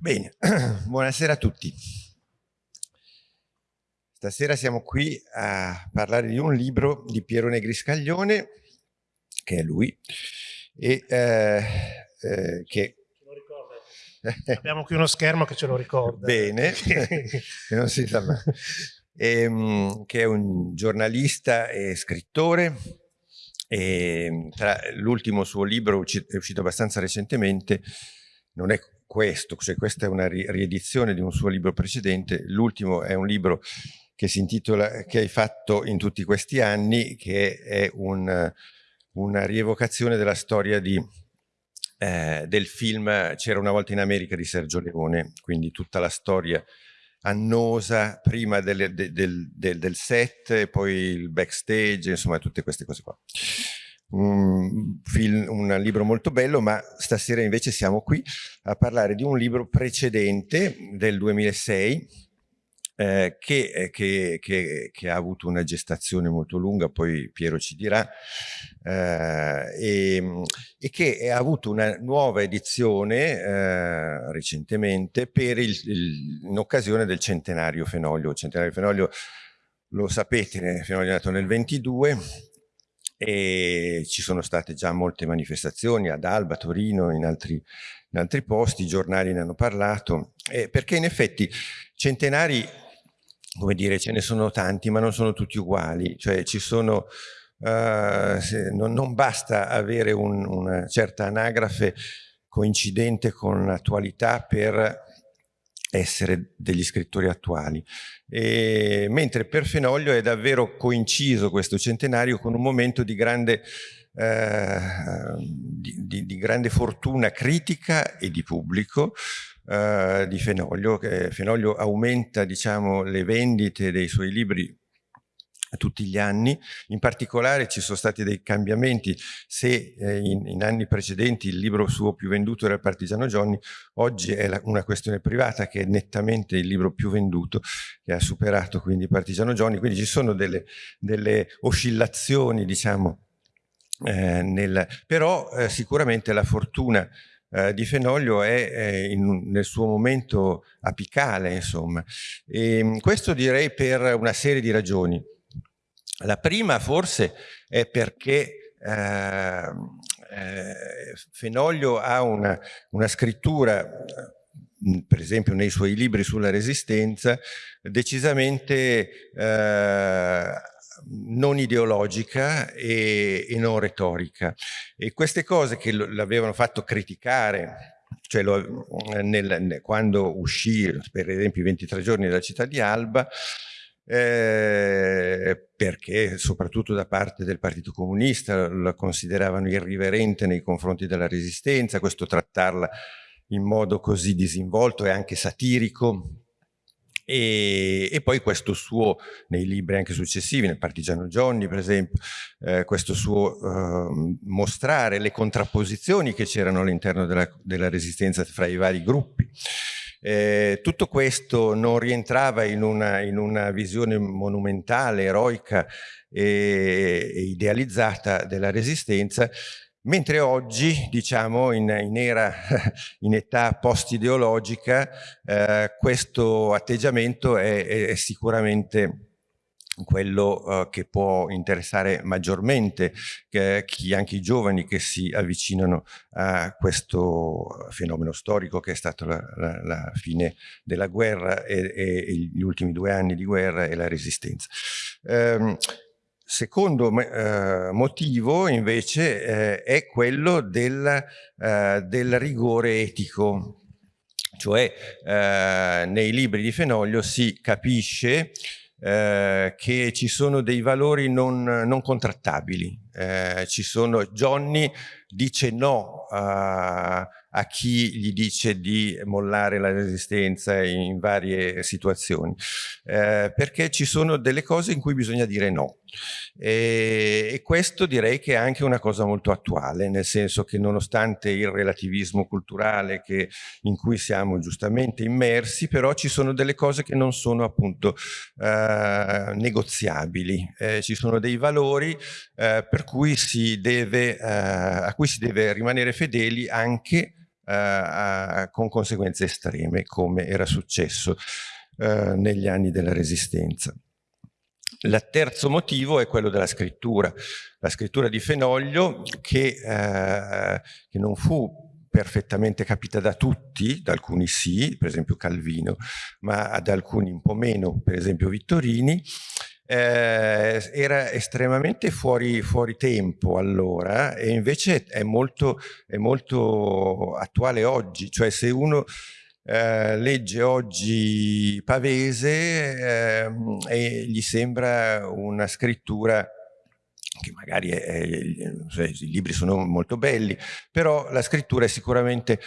Bene, buonasera a tutti. Stasera siamo qui a parlare di un libro di Piero Negri Scaglione, che è lui, e eh, eh, che Abbiamo qui uno schermo che ce lo ricorda. Bene, non si sa mai. E, ehm, che è un giornalista e scrittore. L'ultimo suo libro è uscito abbastanza recentemente, non è questo, cioè questa è una riedizione di un suo libro precedente, l'ultimo è un libro che si intitola Che hai fatto in tutti questi anni, che è un, una rievocazione della storia di, eh, del film C'era una volta in America di Sergio Leone, quindi tutta la storia annosa prima del, del, del, del set poi il backstage, insomma tutte queste cose qua un, film, un libro molto bello, ma stasera invece siamo qui a parlare di un libro precedente del 2006 eh, che, eh, che, che, che, ha avuto una gestazione molto lunga, poi Piero ci dirà, eh, e, e, che ha avuto una nuova edizione eh, recentemente per il, il, in occasione del centenario Fenoglio. Centenario Fenoglio lo sapete, Fenoglio è nato nel 22, e ci sono state già molte manifestazioni ad Alba, Torino, in altri, in altri posti, i giornali ne hanno parlato, eh, perché in effetti centenari, come dire, ce ne sono tanti, ma non sono tutti uguali, cioè ci sono, se, non, non, basta avere un, una certa anagrafe coincidente con l'attualità per essere degli scrittori attuali. E, mentre per Fenoglio è davvero coinciso questo centenario con un momento di grande, eh, di, di, di grande fortuna critica e di pubblico, Uh, di Fenoglio. Fenoglio aumenta diciamo, le vendite dei suoi libri tutti gli anni, in particolare ci sono stati dei cambiamenti, se eh, in, in, anni precedenti il libro suo più venduto era il Partigiano Johnny, oggi è la, una questione privata che è nettamente il libro più venduto, che ha superato quindi Partigiano Johnny, quindi ci sono delle, delle oscillazioni diciamo, eh, nel, però eh, sicuramente la fortuna eh, di Fenoglio è in, nel suo momento apicale, insomma. E, questo direi per una serie di ragioni. La prima forse è perché eh, eh, Fenoglio ha una, una scrittura per esempio nei suoi libri sulla resistenza, decisamente eh, non ideologica e, e, non retorica. E queste cose che l'avevano fatto criticare, cioè lo, nel, nel, quando uscì per esempio i 23 giorni della città di Alba, eh, perché soprattutto da parte del Partito Comunista la consideravano irriverente nei confronti della resistenza, questo trattarla in modo così disinvolto e anche satirico, e, e, poi questo suo, nei libri anche successivi, nel Partigiano Johnny per esempio, eh, questo suo eh, mostrare le contrapposizioni che c'erano all'interno della, della, resistenza fra i vari gruppi. Eh, tutto questo non rientrava in una, in una visione monumentale, eroica e, idealizzata della resistenza, Mentre oggi, diciamo, in, in, era, in età post-ideologica, eh, questo atteggiamento è, è sicuramente quello uh, che può interessare maggiormente chi, anche i giovani che si avvicinano a questo fenomeno storico che è stato la, la, la fine della guerra e, e, gli ultimi due anni di guerra e la resistenza. Um, Secondo eh, motivo invece eh, è quello del, eh, del, rigore etico, cioè eh, nei libri di Fenoglio si capisce eh, che ci sono dei valori non, non contrattabili. Eh, ci sono, Johnny dice no a, a, chi gli dice di mollare la resistenza in varie situazioni, eh, perché ci sono delle cose in cui bisogna dire no. E, e, questo direi che è anche una cosa molto attuale, nel senso che nonostante il relativismo culturale che, in cui siamo giustamente immersi, però ci sono delle cose che non sono appunto eh, negoziabili, eh, ci sono dei valori eh, per cui si deve, eh, a cui si deve rimanere fedeli anche eh, con conseguenze estreme, come era successo eh, negli anni della Resistenza. Il terzo motivo è quello della scrittura, la scrittura di Fenoglio che, eh, che non fu perfettamente capita da tutti, da alcuni sì, per esempio Calvino, ma ad alcuni un po' meno, per esempio Vittorini, eh, era estremamente fuori, fuori, tempo allora e invece è molto, è molto attuale oggi, cioè se uno eh, legge oggi Pavese eh, e gli sembra una scrittura che magari è, è, cioè, i libri sono molto belli, però la scrittura è sicuramente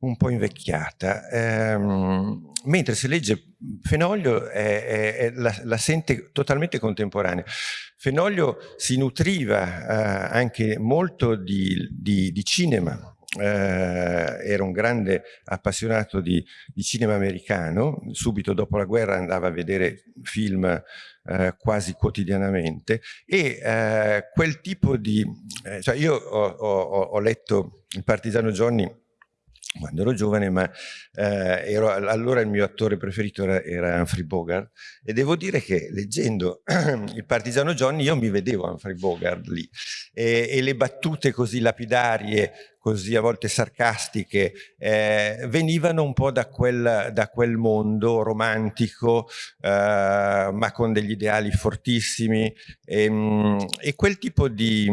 un po' invecchiata, ehm, mentre se legge Fenoglio è, è, la, la, sente totalmente contemporanea. Fenoglio si nutriva eh, anche molto di, di, di cinema, eh, era un grande appassionato di, di, cinema americano, subito dopo la guerra andava a vedere film eh, quasi quotidianamente. E eh, quel tipo di... Eh, cioè io ho, ho, ho letto il partigiano Johnny quando ero giovane, ma eh, ero, allora il mio attore preferito era, era, Humphrey Bogart. E devo dire che leggendo il partigiano Johnny io mi vedevo Humphrey Bogart lì. E, e le battute così lapidarie così a volte sarcastiche, eh, venivano un po' da quel, da quel mondo romantico, eh, ma con degli ideali fortissimi, e, ehm, e, quel tipo di...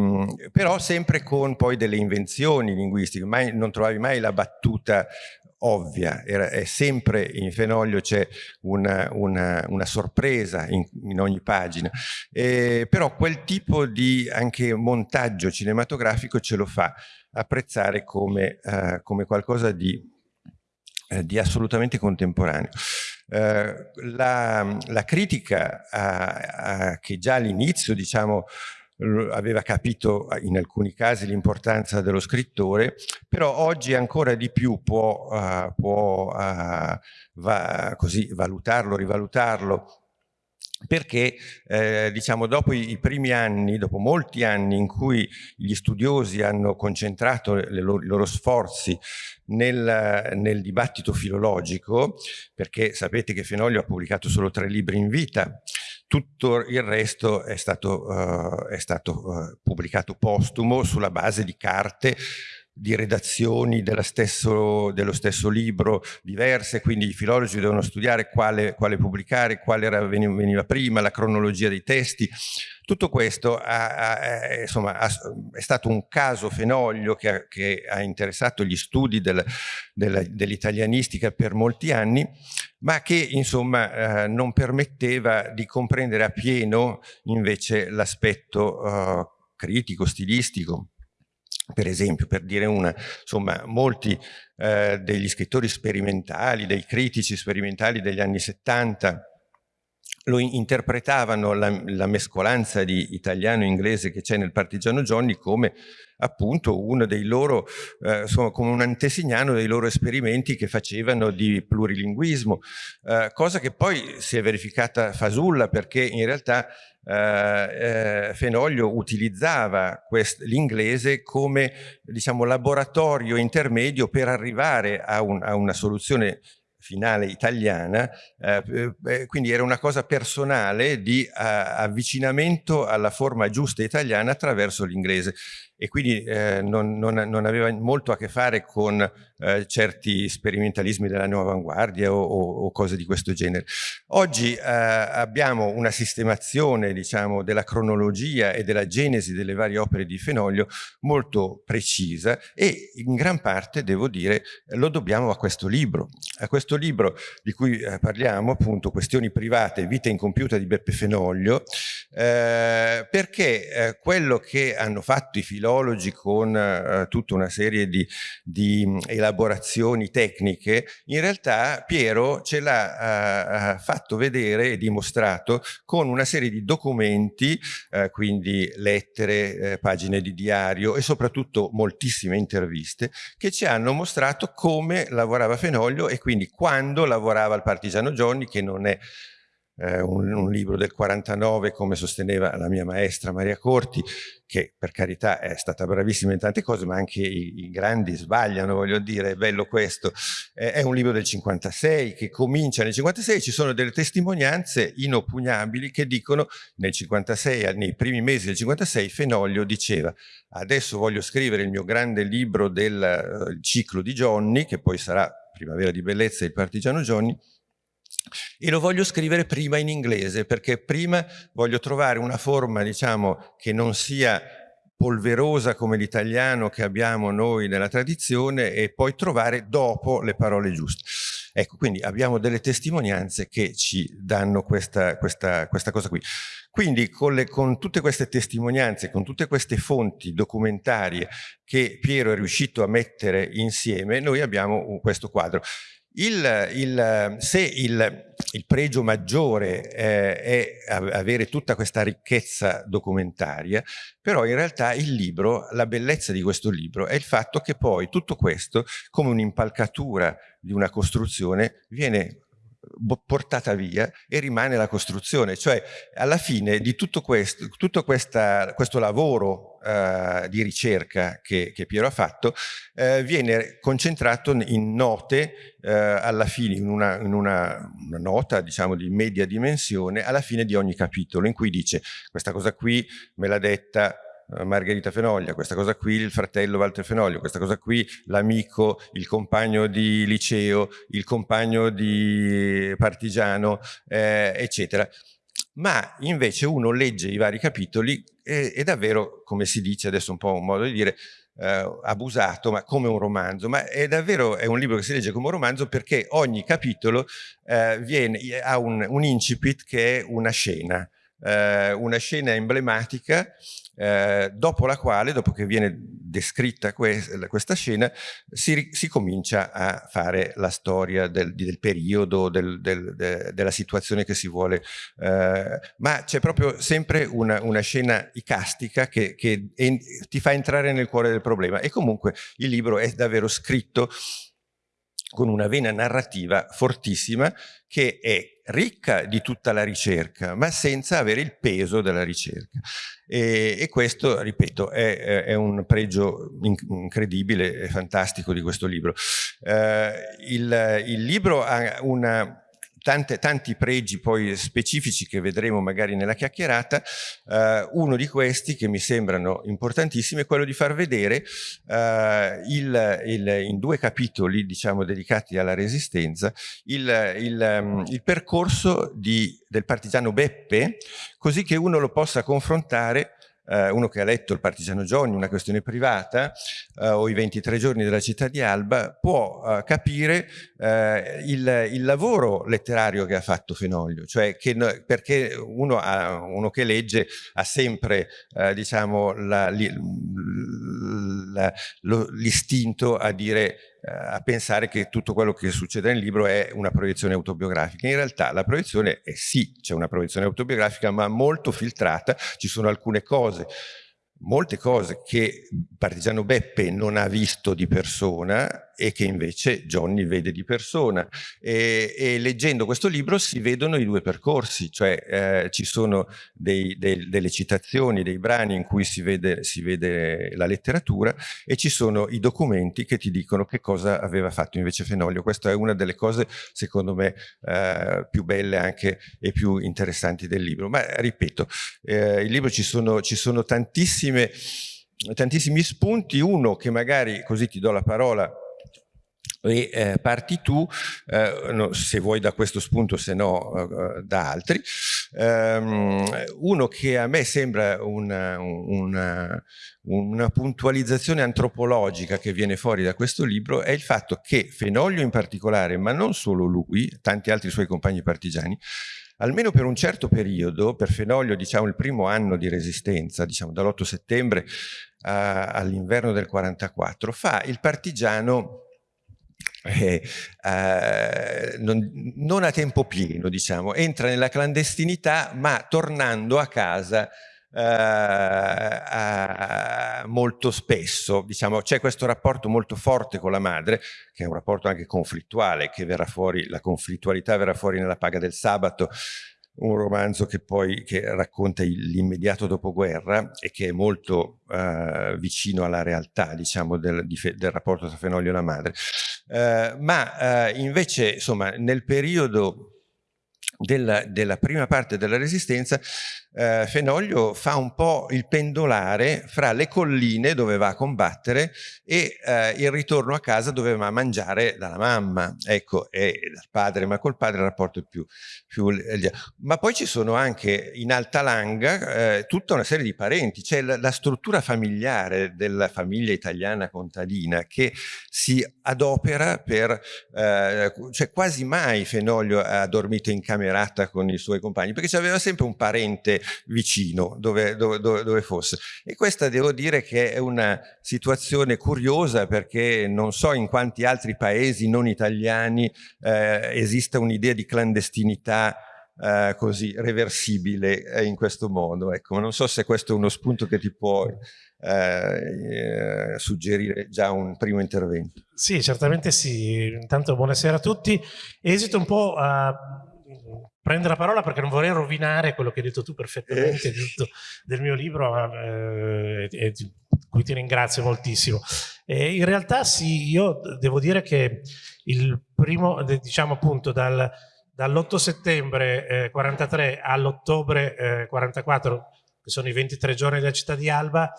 però sempre con poi delle invenzioni linguistiche, mai, non trovavi mai la battuta ovvia, Era, è sempre in Fenoglio c'è una, una, una, sorpresa in, in ogni pagina, eh, però quel tipo di anche montaggio cinematografico ce lo fa apprezzare come, uh, come qualcosa di, uh, di, assolutamente contemporaneo. Uh, la, la, critica che già all'inizio diciamo, aveva capito in alcuni casi l'importanza dello scrittore, però oggi ancora di più può, può va, così, valutarlo, rivalutarlo. Perché eh, diciamo dopo i, primi anni, dopo molti anni in cui gli studiosi hanno concentrato loro, i loro sforzi nel, nel, dibattito filologico, perché sapete che Fenoglio ha pubblicato solo tre libri in vita, tutto il resto è stato, uh, è stato uh, pubblicato postumo sulla base di carte di redazioni stesso, dello stesso libro diverse, quindi i filologi devono studiare quale, quale pubblicare, quale era, veniva prima, la cronologia dei testi. Tutto questo ha, ha, insomma, ha, è stato un caso fenoglio che, che ha, interessato gli studi del, del, dell'italianistica per molti anni, ma che insomma eh, non permetteva di comprendere appieno invece l'aspetto eh, critico, stilistico per esempio, per dire una, insomma, molti eh, degli scrittori sperimentali, dei critici sperimentali degli anni 70 lo interpretavano la, la mescolanza di italiano e inglese che c'è nel partigiano Johnny come appunto uno dei loro, eh, insomma, come un antesignano dei loro esperimenti che facevano di plurilinguismo, eh, cosa che poi si è verificata fasulla perché in realtà eh, eh, Fenoglio utilizzava l'inglese come diciamo, laboratorio intermedio per arrivare a, un, a una soluzione finale italiana, eh, eh, quindi era una cosa personale di uh, avvicinamento alla forma giusta italiana attraverso l'inglese e quindi eh, non, non, non, aveva molto a che fare con eh, certi sperimentalismi della nuova avanguardia o, o, o, cose di questo genere. Oggi eh, abbiamo una sistemazione diciamo, della cronologia e della genesi delle varie opere di Fenoglio molto precisa e in gran parte, devo dire, lo dobbiamo a questo libro. A questo libro di cui eh, parliamo, appunto, Questioni private, vita incompiuta di Beppe Fenoglio, eh, perché eh, quello che hanno fatto i filologi filologi con eh, tutta una serie di, di, elaborazioni tecniche, in realtà Piero ce l'ha eh, fatto vedere e dimostrato con una serie di documenti, eh, quindi lettere, eh, pagine di diario e soprattutto moltissime interviste che ci hanno mostrato come lavorava Fenoglio e quindi quando lavorava il partigiano Johnny che non è eh, un, un, libro del 49 come sosteneva la mia maestra Maria Corti, che per carità è stata bravissima in tante cose, ma anche i, i grandi sbagliano, voglio dire, è bello questo. Eh, è un libro del 56 che comincia nel 56, ci sono delle testimonianze inoppugnabili che dicono nel 56, nei primi mesi del 56, Fenoglio diceva adesso voglio scrivere il mio grande libro del uh, ciclo di Johnny, che poi sarà Primavera di Bellezza e il partigiano Johnny, e lo voglio scrivere prima in inglese perché prima voglio trovare una forma diciamo che non sia polverosa come l'italiano che abbiamo noi nella tradizione e poi trovare dopo le parole giuste. Ecco, quindi abbiamo delle testimonianze che ci danno questa, questa, questa cosa qui. Quindi con, le, con, tutte queste testimonianze, con tutte queste fonti documentarie che Piero è riuscito a mettere insieme, noi abbiamo questo quadro. Il, il, se il, il, pregio maggiore eh, è avere tutta questa ricchezza documentaria, però in realtà il libro, la bellezza di questo libro è il fatto che poi tutto questo, come un'impalcatura di una costruzione, viene portata via e rimane la costruzione. Cioè, alla fine di tutto questo, tutto questa, questo lavoro eh, di ricerca che, che, Piero ha fatto, eh, viene concentrato in note eh, alla fine, in, una, in una, una, nota diciamo di media dimensione, alla fine di ogni capitolo, in cui dice questa cosa qui me l'ha detta eh, Margherita Fenoglia, questa cosa qui il fratello Walter Fenoglio, questa cosa qui l'amico, il compagno di liceo, il compagno di partigiano, eh, eccetera. Ma invece uno legge i vari capitoli e, e davvero, come si dice adesso un po' un modo di dire, eh, abusato, ma come un romanzo, ma è davvero è un libro che si legge come un romanzo perché ogni capitolo eh, viene, ha un, un incipit che è una scena, eh, una scena emblematica eh, dopo la quale, dopo che viene descritta que questa scena, si, si, comincia a fare la storia del, del periodo, del, del, de, della situazione che si vuole, eh, ma c'è proprio sempre una, una scena icastica che, che ti fa entrare nel cuore del problema. E comunque il libro è davvero scritto con una vena narrativa fortissima che è ricca di tutta la ricerca, ma senza avere il peso della ricerca. E, e questo, ripeto, è, è, un pregio incredibile e fantastico di questo libro. Eh, il, il libro ha una tante, tanti pregi poi specifici che vedremo magari nella chiacchierata, eh, uno di questi che mi sembrano importantissimi è quello di far vedere eh, il, il, in due capitoli diciamo dedicati alla resistenza il, il percorso di, del partigiano Beppe così che uno lo possa confrontare eh, uno che ha letto il Partigiano Johnny, una questione privata, eh, o i 23 giorni della città di Alba, può eh, capire eh, il, il, lavoro letterario che ha fatto Fenoglio, cioè che, perché uno, ha, uno, che legge ha sempre eh, diciamo, l'istinto a dire eh, a pensare che tutto quello che succede nel libro è una proiezione autobiografica. In realtà la proiezione è sì, c'è una proiezione autobiografica, ma molto filtrata, ci sono alcune cose molte cose che Partigiano Beppe non ha visto di persona e che invece Johnny vede di persona. E, e leggendo questo libro si vedono i due percorsi cioè eh, ci sono dei, dei, delle citazioni, dei brani in cui si vede, si vede, la letteratura e ci sono i documenti che ti dicono che cosa aveva fatto invece Fenoglio. Questa è una delle cose secondo me eh, più belle anche e più interessanti del libro. Ma ripeto eh, il libro ci sono, ci sono tantissime tantissimi spunti, uno che magari, così ti do la parola, e eh, parti tu, eh, no, se vuoi da questo spunto, se no eh, da altri. Um, uno che a me sembra una, una, una, puntualizzazione antropologica che viene fuori da questo libro è il fatto che Fenoglio in particolare, ma non solo lui, tanti altri suoi compagni partigiani, almeno per un certo periodo, per Fenoglio diciamo il primo anno di resistenza, diciamo dall'8 settembre all'inverno del 44, fa il partigiano eh, eh, non, non, a tempo pieno, diciamo, entra nella clandestinità ma tornando a casa eh, molto spesso, diciamo, c'è questo rapporto molto forte con la madre, che è un rapporto anche conflittuale, che verrà fuori, la conflittualità verrà fuori nella paga del sabato, un romanzo che poi che racconta l'immediato dopoguerra e che è molto uh, vicino alla realtà, diciamo, del, del, rapporto tra Fenoglio e la madre. Uh, ma uh, invece, insomma, nel periodo della, della, prima parte della resistenza, eh, Fenoglio fa un po' il pendolare fra le colline dove va a combattere e eh, il ritorno a casa dove va a mangiare dalla mamma, ecco, e dal padre, ma col padre il rapporto è più, più... Ma poi ci sono anche in Alta Langa eh, tutta una serie di parenti, c'è la, la struttura familiare della famiglia italiana contadina che si adopera per... Eh, cioè quasi mai Fenoglio ha dormito in camera camerata con i suoi compagni, perché c'aveva sempre un parente vicino dove, dove, dove, fosse. E questa devo dire che è una situazione curiosa perché non so in quanti altri paesi non italiani eh, esista un'idea di clandestinità eh, così reversibile eh, in questo modo. Ecco, non so se questo è uno spunto che ti può eh, suggerire già un primo intervento. Sì, certamente sì. Intanto buonasera a tutti. Esito un po' a prendere la parola perché non vorrei rovinare quello che hai detto tu perfettamente eh. del mio libro eh, e cui ti ringrazio moltissimo. E in realtà sì, io devo dire che il primo, diciamo appunto dal, dall'8 settembre eh, 43 all'ottobre eh, 44, che sono i 23 giorni della città di Alba,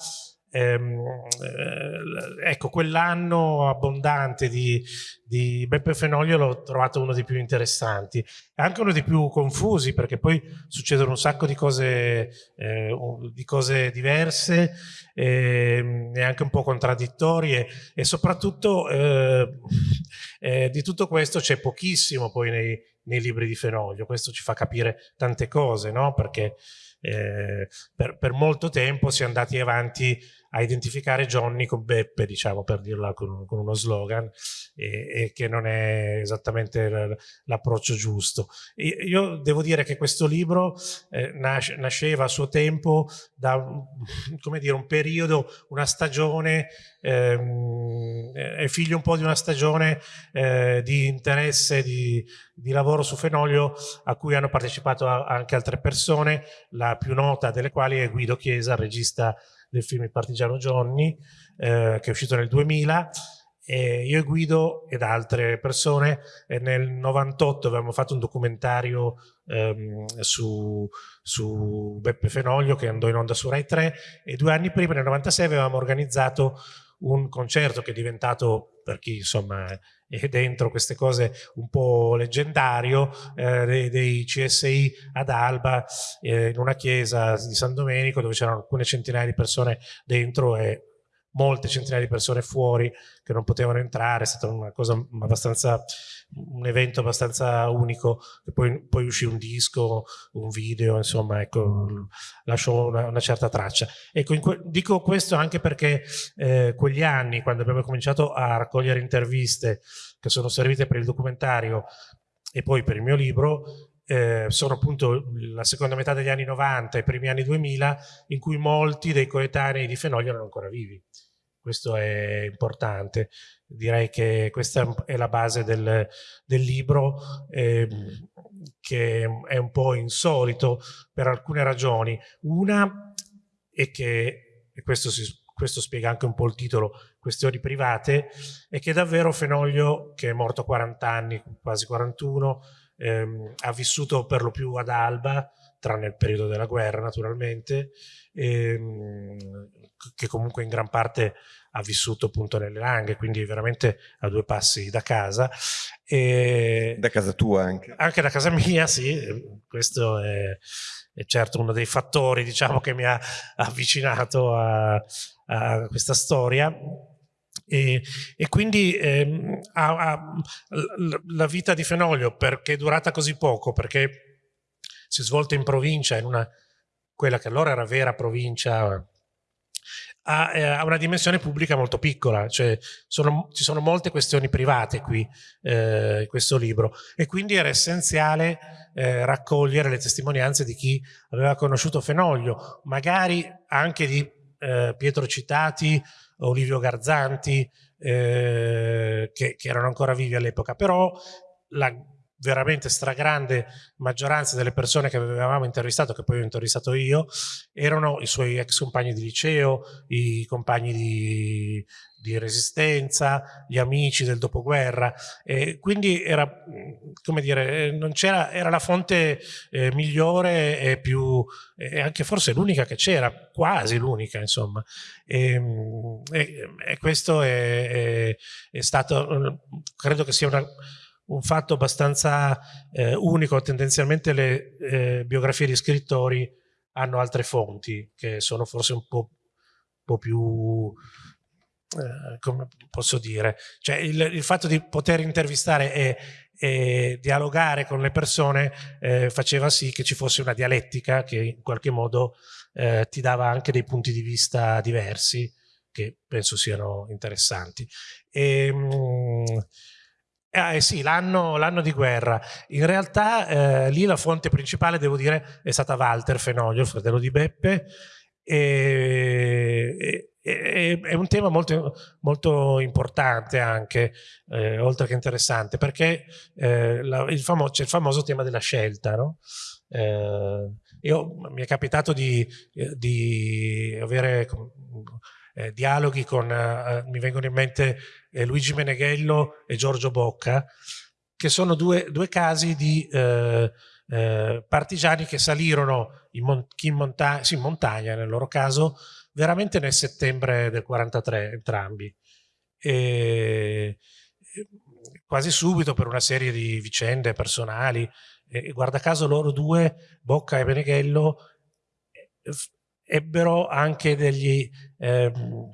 Ehm, eh, ecco, quell'anno abbondante di, di Beppe Fenoglio l'ho trovato uno dei più interessanti, anche uno dei più confusi perché poi succedono un sacco di cose, eh, di cose diverse eh, e anche un po' contraddittorie e soprattutto eh, eh, di tutto questo c'è pochissimo poi nei, nei libri di Fenoglio, questo ci fa capire tante cose, no? perché eh, per, per, molto tempo si è andati avanti a identificare Johnny con Beppe, diciamo per dirla con, con uno slogan, e, e, che non è esattamente l'approccio giusto. io devo dire che questo libro eh, nas nasceva a suo tempo da come dire, un periodo, una stagione, ehm, è figlio un po' di una stagione eh, di interesse, di, di lavoro su Fenoglio a cui hanno partecipato anche altre persone, la più nota delle quali è Guido Chiesa, regista del film Il Partigiano Johnny, eh, che è uscito nel 2000, e io e Guido ed altre persone eh, nel 98 avevamo fatto un documentario ehm, su, su, Beppe Fenoglio che andò in onda su Rai 3 e due anni prima nel 96 avevamo organizzato un concerto che è diventato per chi insomma è dentro queste cose un po' leggendario eh, dei, dei, CSI ad Alba eh, in una chiesa di San Domenico dove c'erano alcune centinaia di persone dentro e molte centinaia di persone fuori che non potevano entrare, è stata una cosa abbastanza, un evento abbastanza unico, e poi, poi uscì un disco, un video, insomma, ecco, lasciò una, una certa traccia. Ecco, dico questo anche perché eh, quegli anni, quando abbiamo cominciato a raccogliere interviste che sono servite per il documentario e poi per il mio libro, eh, sono appunto la seconda metà degli anni 90 e i primi anni 2000 in cui molti dei coetanei di Fenoglio erano ancora vivi questo è importante. Direi che questa è la base del, del libro, eh, che è un po' insolito per alcune ragioni. Una è che, e questo, si, questo spiega anche un po' il titolo, questioni private, è che davvero Fenoglio, che è morto a 40 anni, quasi 41, ehm, ha vissuto per lo più ad Alba, tranne il periodo della guerra naturalmente, ehm, che comunque in gran parte ha vissuto appunto nelle Langhe, quindi veramente a due passi da casa. E da casa tua anche? Anche da casa mia, sì, questo è, è certo uno dei fattori diciamo, che mi ha avvicinato a, a questa storia. E, e, quindi ehm, a, a, la vita di Fenoglio perché è durata così poco, perché si è svolta in provincia, in una, quella che allora era vera provincia ha, eh, ha, una dimensione pubblica molto piccola, cioè sono, ci sono molte questioni private qui eh, in questo libro. E quindi era essenziale eh, raccogliere le testimonianze di chi aveva conosciuto Fenoglio, magari anche di eh, Pietro Citati, Olivio Garzanti, eh, che, che erano ancora vivi all'epoca, però la veramente stragrande maggioranza delle persone che avevamo intervistato, che poi ho intervistato io, erano i suoi ex compagni di liceo, i compagni di, di resistenza, gli amici del dopoguerra, e quindi era, come dire, non c'era, era la fonte eh, migliore e più, e anche forse l'unica che c'era, quasi l'unica insomma, e, e, e questo è, è, è, stato, credo che sia una un fatto abbastanza eh, unico, tendenzialmente le eh, biografie di scrittori hanno altre fonti che sono forse un po', un po più, eh, come posso dire, cioè il, il, fatto di poter intervistare e, e dialogare con le persone eh, faceva sì che ci fosse una dialettica che in qualche modo eh, ti dava anche dei punti di vista diversi che penso siano interessanti. E, ehm, mh, eh, eh sì, l'anno di guerra. In realtà eh, lì la fonte principale, devo dire, è stata Walter Fenoglio, il fratello di Beppe, e, e, è un tema molto, molto importante anche, eh, oltre che interessante, perché eh, c'è il famoso tema della scelta, no? Eh, io, mi è capitato di, di avere eh, dialoghi con, eh, mi vengono in mente eh, Luigi Meneghello e Giorgio Bocca, che sono due, due casi di eh, eh, partigiani che salirono in, mon in, monta sì, montagna, nel loro caso, veramente nel settembre del 43, entrambi. E, quasi subito per una serie di vicende personali, e guarda caso loro due, Bocca e Meneghello, ebbero anche degli... Ehm,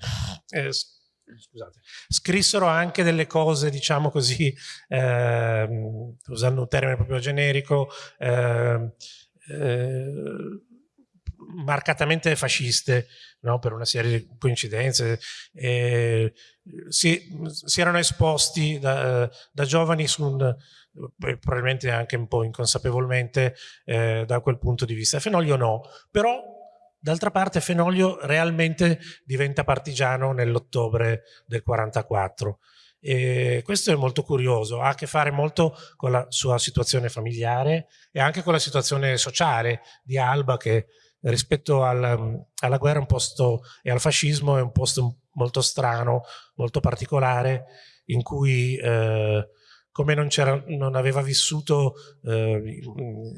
eh, scusate, scrissero anche delle cose, diciamo così, eh, usando un termine proprio generico, eh, eh, marcatamente fasciste, no? per una serie di coincidenze. Eh, si, si, erano esposti da, da giovani un, probabilmente anche un po' inconsapevolmente eh, da quel punto di vista. Fenoglio no, però D'altra parte Fenoglio realmente diventa partigiano nell'ottobre del 44 e questo è molto curioso, ha a che fare molto con la sua situazione familiare e anche con la situazione sociale di Alba che rispetto al, alla guerra posto, e al fascismo è un posto molto strano, molto particolare in cui eh, come non, non, aveva vissuto eh,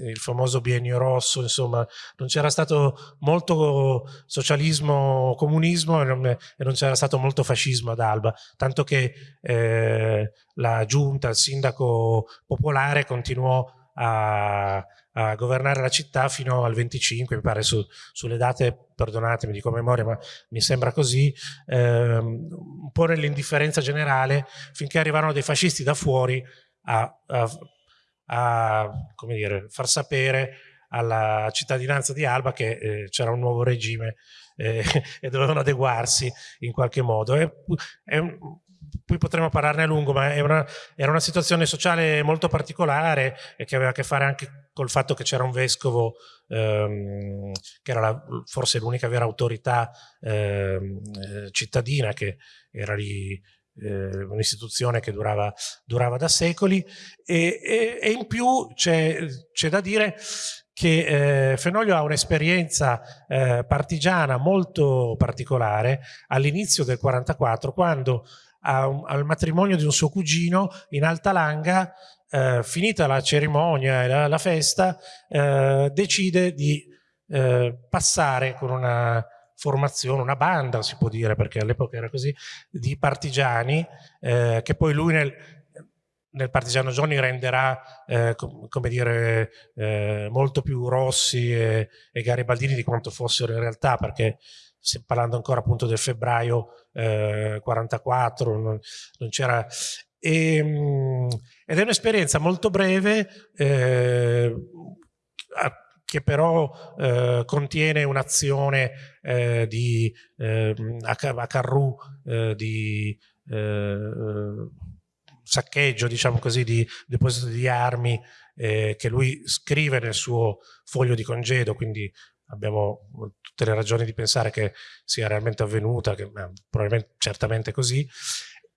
il famoso biennio rosso, insomma, non c'era stato molto socialismo, comunismo e non, c'era stato molto fascismo ad Alba, tanto che eh, la giunta, il sindaco popolare continuò a, a, governare la città fino al 25, mi pare su, sulle date, perdonatemi di memoria, ma mi sembra così, ehm, un po' nell'indifferenza generale, finché arrivarono dei fascisti da fuori a, a, a dire, far sapere alla cittadinanza di Alba che eh, c'era un nuovo regime eh, e dovevano adeguarsi in qualche modo. È, è un, poi potremmo parlarne a lungo, ma una, era una situazione sociale molto particolare e che aveva a che fare anche col fatto che c'era un vescovo ehm, che era la, forse l'unica vera autorità ehm, eh, cittadina che era lì eh, un'istituzione che durava, durava, da secoli. E, e, e in più c'è da dire che eh, Fenoglio ha un'esperienza eh, partigiana molto particolare all'inizio del 44 quando a, al matrimonio di un suo cugino in Alta Langa, eh, finita la cerimonia e la, la festa, eh, decide di eh, passare con una formazione, una banda si può dire, perché all'epoca era così, di partigiani, eh, che poi lui nel, nel Partigiano Giorni renderà, eh, com come dire, eh, molto più rossi e, e, garibaldini di quanto fossero in realtà, perché parlando ancora appunto del febbraio eh, 44, non, non c'era... Ehm, ed è un'esperienza molto breve eh, che però eh, contiene un'azione eh, di eh, a Carrù eh, di eh, saccheggio, diciamo così, di deposito di armi eh, che lui scrive nel suo foglio di congedo, quindi abbiamo tutte le ragioni di pensare che sia realmente avvenuta, che, probabilmente certamente così,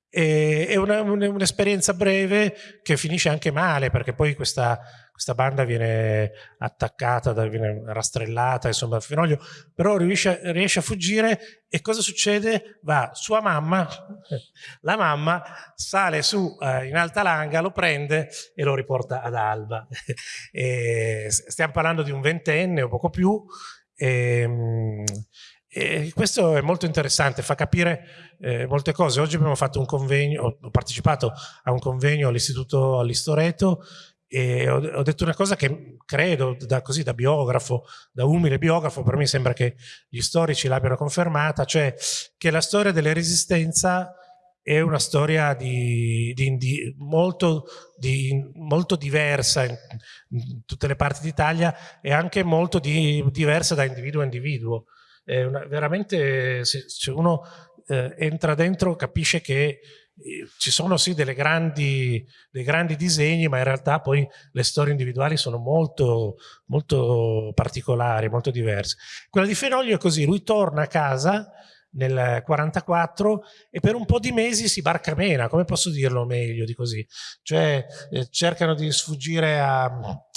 è un'esperienza breve che finisce anche male perché poi questa, questa banda viene attaccata, viene rastrellata, insomma, Fenoglio, però riesce, riesce, a fuggire e cosa succede? Va sua mamma, la mamma sale su eh, in alta langa, lo prende e lo riporta ad Alba. stiamo parlando di un ventenne o poco più, e, ehm, e questo è molto interessante, fa capire eh, molte cose. Oggi abbiamo fatto un convegno, ho partecipato a un convegno all'Istituto all'Istoreto e ho, ho, detto una cosa che credo, da, così, da biografo, da umile biografo, per me sembra che gli storici l'abbiano confermata, cioè che la storia della resistenza è una storia di, di, di, molto, molto, diversa in, tutte le parti d'Italia e anche molto diversa da individuo a individuo una, veramente se, se uno eh, entra dentro capisce che eh, ci sono sì grandi, dei grandi disegni, ma in realtà poi le storie individuali sono molto, molto particolari, molto diverse. Quella di Fenoglio è così, lui torna a casa nel 44 e per un po' di mesi si barca mena, come posso dirlo meglio di così? Cioè eh, cercano di sfuggire a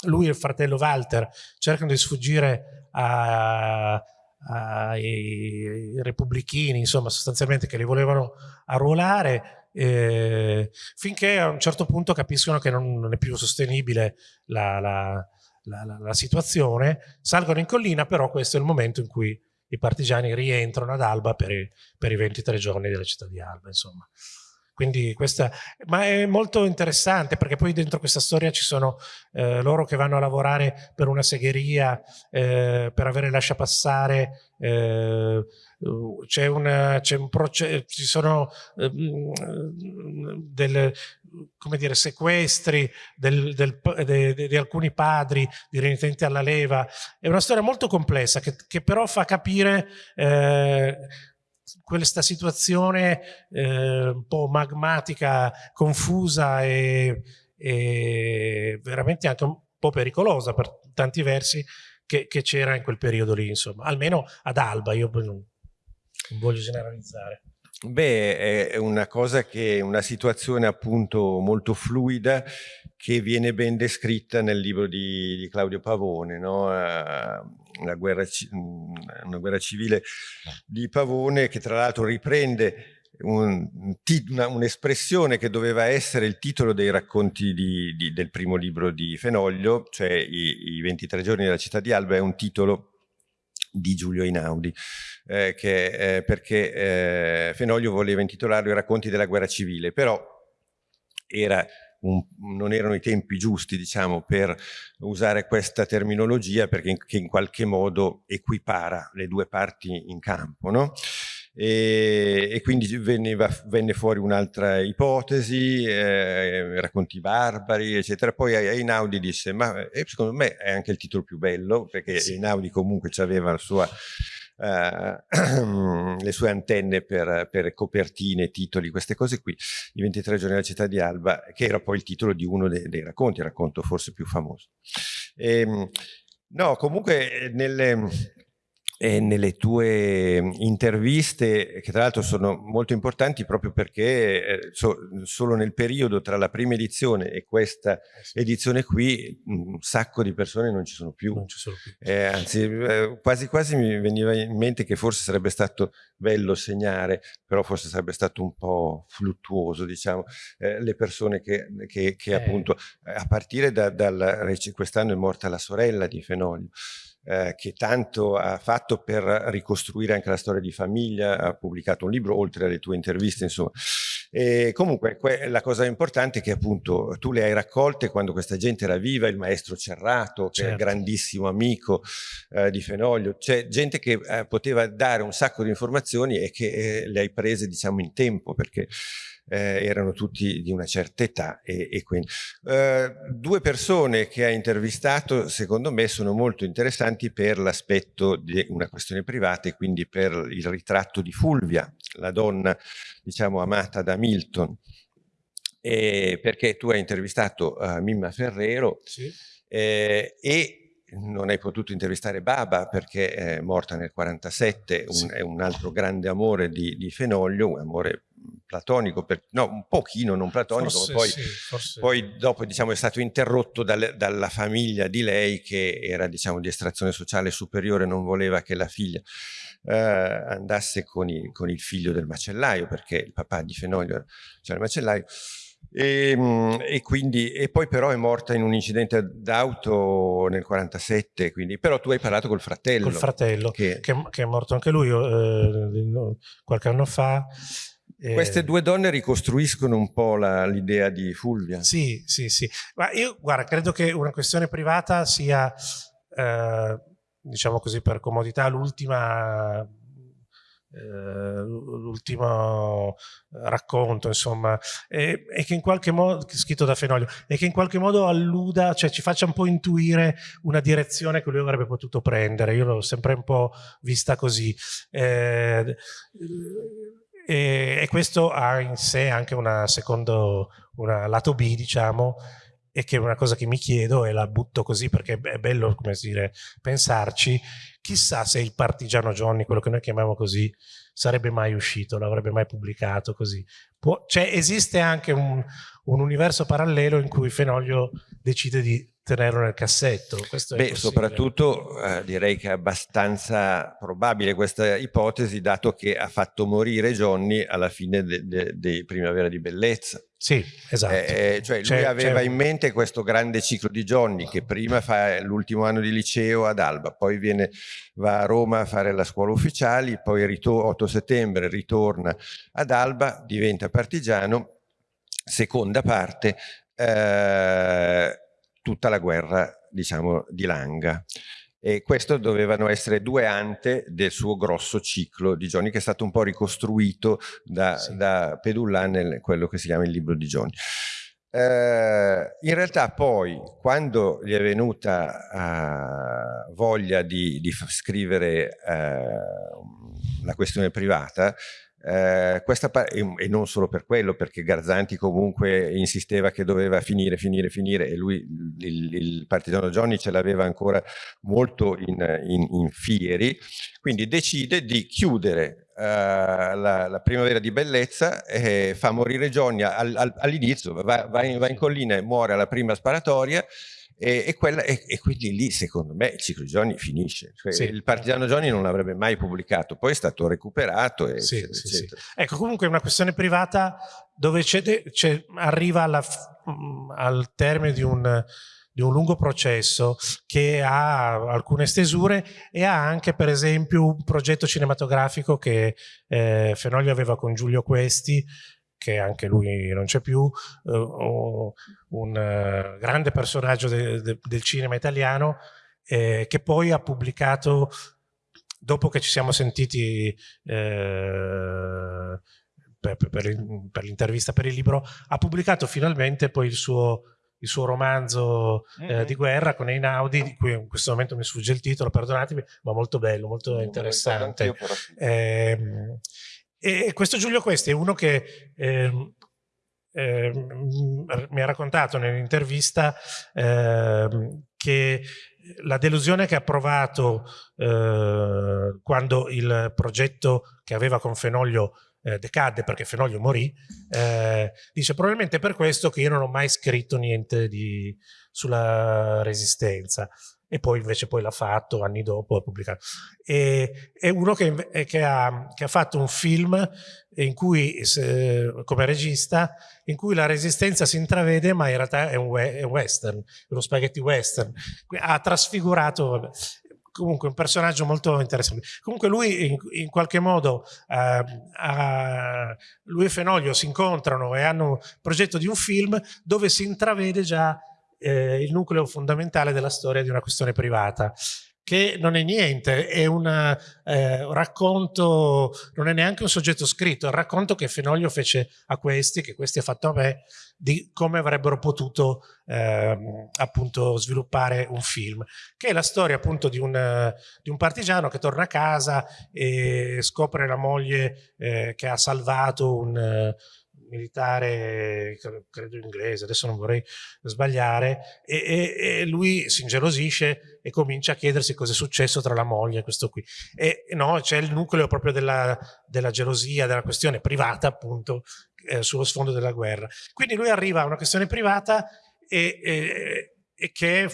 lui e il fratello Walter, cercano di sfuggire a, ai repubblichini, insomma sostanzialmente che li volevano arruolare, eh, finché a un certo punto capiscono che non, non è più sostenibile la, la, la, la, situazione, salgono in collina, però questo è il momento in cui i partigiani rientrano ad Alba per i, per i 23 giorni della città di Alba, insomma. Quindi questa, ma è molto interessante perché poi dentro questa storia ci sono eh, loro che vanno a lavorare per una segheria, eh, per avere lasciapassare, eh, c'è un, un processo, ci sono eh, del, come dire, sequestri del, del, de, de, di alcuni padri di renitenti alla leva, è una storia molto complessa che, che però fa capire eh, questa situazione eh, un po' magmatica, confusa e, e, veramente anche un po' pericolosa per tanti versi che c'era in quel periodo lì, insomma, almeno ad Alba, io non, voglio generalizzare. Beh, è una cosa che, una situazione appunto molto fluida che viene ben descritta nel libro di, di Claudio Pavone, no? una, guerra, una guerra civile di Pavone che tra l'altro riprende un'espressione un che doveva essere il titolo dei racconti di, di, del primo libro di Fenoglio, cioè i, i 23 giorni della città di Alba, è un titolo di Giulio Inaudi, eh, che, eh, perché eh, Fenoglio voleva intitolarlo I racconti della guerra civile, però era un, non erano i tempi giusti diciamo, per usare questa terminologia perché in, in qualche modo equipara le due parti in campo. No? E, e, quindi veniva, venne fuori un'altra ipotesi, eh, racconti barbari, eccetera. Poi Einaudi disse, ma eh, secondo me è anche il titolo più bello, perché sì. Einaudi comunque aveva la sua Uh, le sue antenne per, per, copertine, titoli, queste cose qui, i 23 giorni della città di Alba, che era poi il titolo di uno dei, dei racconti, il racconto forse più famoso. E, ehm, no, comunque nelle, e nelle tue interviste, che tra l'altro sono molto importanti proprio perché eh, so, solo nel periodo tra la prima edizione e questa eh edizione qui un sacco di persone non ci sono più. Ci sono più. Eh, anzi, eh, quasi quasi mi veniva in mente che forse sarebbe stato bello segnare, però forse sarebbe stato un po' fluttuoso, diciamo, eh, le persone che, che, che appunto, a partire da, dal, quest'anno è morta la sorella di Fenoglio, eh, che tanto ha fatto per ricostruire anche la storia di famiglia, ha pubblicato un libro oltre alle tue interviste, insomma. E comunque la cosa importante è che appunto tu le hai raccolte quando questa gente era viva, il maestro Cerrato, che certo. è un grandissimo amico eh, di Fenoglio, c'è gente che eh, poteva dare un sacco di informazioni e che eh, le hai prese diciamo in tempo perché eh, erano tutti di una certa età e, e quindi eh, due persone che ha intervistato secondo me sono molto interessanti per l'aspetto di una questione privata e quindi per il ritratto di Fulvia, la donna diciamo amata da Milton eh, perché tu hai intervistato uh, Mimma Ferrero sì. eh, e non hai potuto intervistare Baba perché è morta nel 47, un, sì. è un altro grande amore di, di Fenoglio, un amore platonico, per, no, un pochino non platonico, forse, poi, sì, poi, dopo diciamo, è stato interrotto dal, dalla famiglia di lei che era diciamo, di estrazione sociale superiore, non voleva che la figlia eh, andasse con, i, con, il figlio del macellaio, perché il papà di Fenoglio era cioè il macellaio, e, ehm, e, quindi, e poi però è morta in un incidente d'auto nel 47, quindi, però tu hai parlato col fratello. Col fratello, che, che, che è morto anche lui eh, qualche anno fa. Queste due donne ricostruiscono un po' l'idea di Fulvia. Sì, sì, sì. Ma io, guarda, credo che una questione privata sia, eh, diciamo così, per comodità, l'ultima eh, l'ultimo racconto, insomma, e, e, che in qualche modo, scritto da Fenoglio, e che in qualche modo alluda, cioè ci faccia un po' intuire una direzione che lui avrebbe potuto prendere. Io l'ho sempre un po' vista così. Eh, e, e, questo ha in sé anche una secondo, una lato B, diciamo, e che è una cosa che mi chiedo e la butto così perché è bello, come dire, pensarci, chissà se il partigiano Johnny, quello che noi chiamiamo così, sarebbe mai uscito, l'avrebbe mai pubblicato così. Può, cioè esiste anche un, un universo parallelo in cui Fenoglio decide di tenerlo nel cassetto. Beh, soprattutto eh, direi che è abbastanza probabile questa ipotesi, dato che ha fatto morire Johnny alla fine di de, de Primavera di Bellezza. Sì, esatto. Eh, cioè lui aveva in mente questo grande ciclo di Johnny che prima fa l'ultimo anno di liceo ad Alba, poi viene, va a Roma a fare la scuola ufficiali, poi 8 settembre ritorna ad Alba, diventa partigiano, seconda parte, eh, tutta la guerra diciamo, di Langa. E questo dovevano essere due ante del suo grosso ciclo di Johnny che è stato un po' ricostruito da, sì. da Pedullan nel quello che si chiama il libro di Johnny. Eh, in realtà poi quando gli è venuta uh, voglia di, di scrivere uh, la questione privata eh, e non solo per quello, perché Garzanti comunque insisteva che doveva finire, finire, finire e lui, il, il partigiano Johnny ce l'aveva ancora molto in, in, in, fieri, quindi decide di chiudere uh, la, la, primavera di bellezza e fa morire Johnny al, al, all'inizio, va, va, va in collina e muore alla prima sparatoria e, e, quella, e, e, quindi lì secondo me il ciclo Johnny finisce. Cioè, sì. Il partigiano Johnny non l'avrebbe mai pubblicato, poi è stato recuperato. Sì, eccetera, sì, eccetera. Ecco, comunque è una questione privata dove arriva alla, mm, al termine di un, di un lungo processo che ha alcune stesure e ha anche per esempio un progetto cinematografico che eh, Fenoglio aveva con Giulio Questi che anche lui non c'è più, uh, un uh, grande personaggio de, de, del cinema italiano eh, che poi ha pubblicato, dopo che ci siamo sentiti eh, per, per, per l'intervista per il libro, ha pubblicato finalmente poi il suo il suo romanzo mm -hmm. eh, di guerra con Einaudi, di cui in questo momento mi sfugge il titolo, perdonatemi, ma molto bello, molto interessante. Eh, e questo Giulio Questi è uno che eh, eh, mi ha raccontato nell'intervista eh, che la delusione che ha provato eh, quando il progetto che aveva con Fenoglio eh, decadde perché Fenoglio morì, eh, dice probabilmente per questo che io non ho mai scritto niente di, sulla resistenza e poi invece poi l'ha fatto anni dopo, ha pubblicato. E, è uno che, che, ha, che, ha, fatto un film in cui, se, come regista, in cui la resistenza si intravede ma in realtà è un, è western, uno spaghetti western. Ha trasfigurato, vabbè, comunque un personaggio molto interessante. Comunque lui in, in qualche modo, eh, eh, lui e Fenoglio si incontrano e hanno un progetto di un film dove si intravede già eh, il nucleo fondamentale della storia di una questione privata che non è niente, è una, eh, un racconto, non è neanche un soggetto scritto, è il racconto che Fenoglio fece a questi, che questi ha fatto a me, di come avrebbero potuto eh, appunto sviluppare un film, che è la storia appunto di un, di un partigiano che torna a casa e scopre la moglie eh, che ha salvato un militare, credo inglese, adesso non vorrei sbagliare, e, e, e, lui si ingelosisce e comincia a chiedersi cosa è successo tra la moglie e questo qui. E no, c'è il nucleo proprio della, della, gelosia, della questione privata appunto, eh, sullo sfondo della guerra. Quindi lui arriva a una questione privata e, e, che,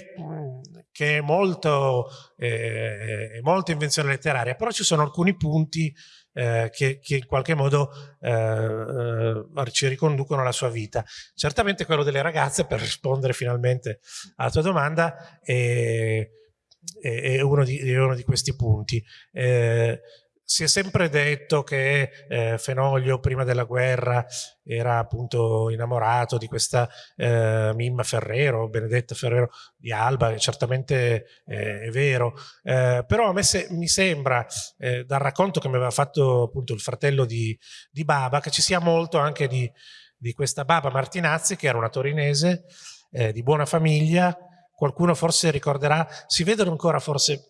che, è molto, eh, molto invenzione letteraria, però ci sono alcuni punti eh, che, che, in qualche modo eh, eh, ci riconducono alla sua vita. Certamente quello delle ragazze, per rispondere finalmente alla tua domanda, è, è, uno, di, è uno, di, questi punti. Eh, si è sempre detto che eh, Fenoglio prima della guerra era appunto innamorato di questa eh, Mimma Ferrero, Benedetta Ferrero di Alba, certamente eh, è vero, eh, però a me se, mi sembra eh, dal racconto che mi aveva fatto appunto il fratello di, di Baba che ci sia molto anche di, di, questa Baba Martinazzi che era una torinese eh, di buona famiglia qualcuno forse ricorderà, si vedono ancora forse,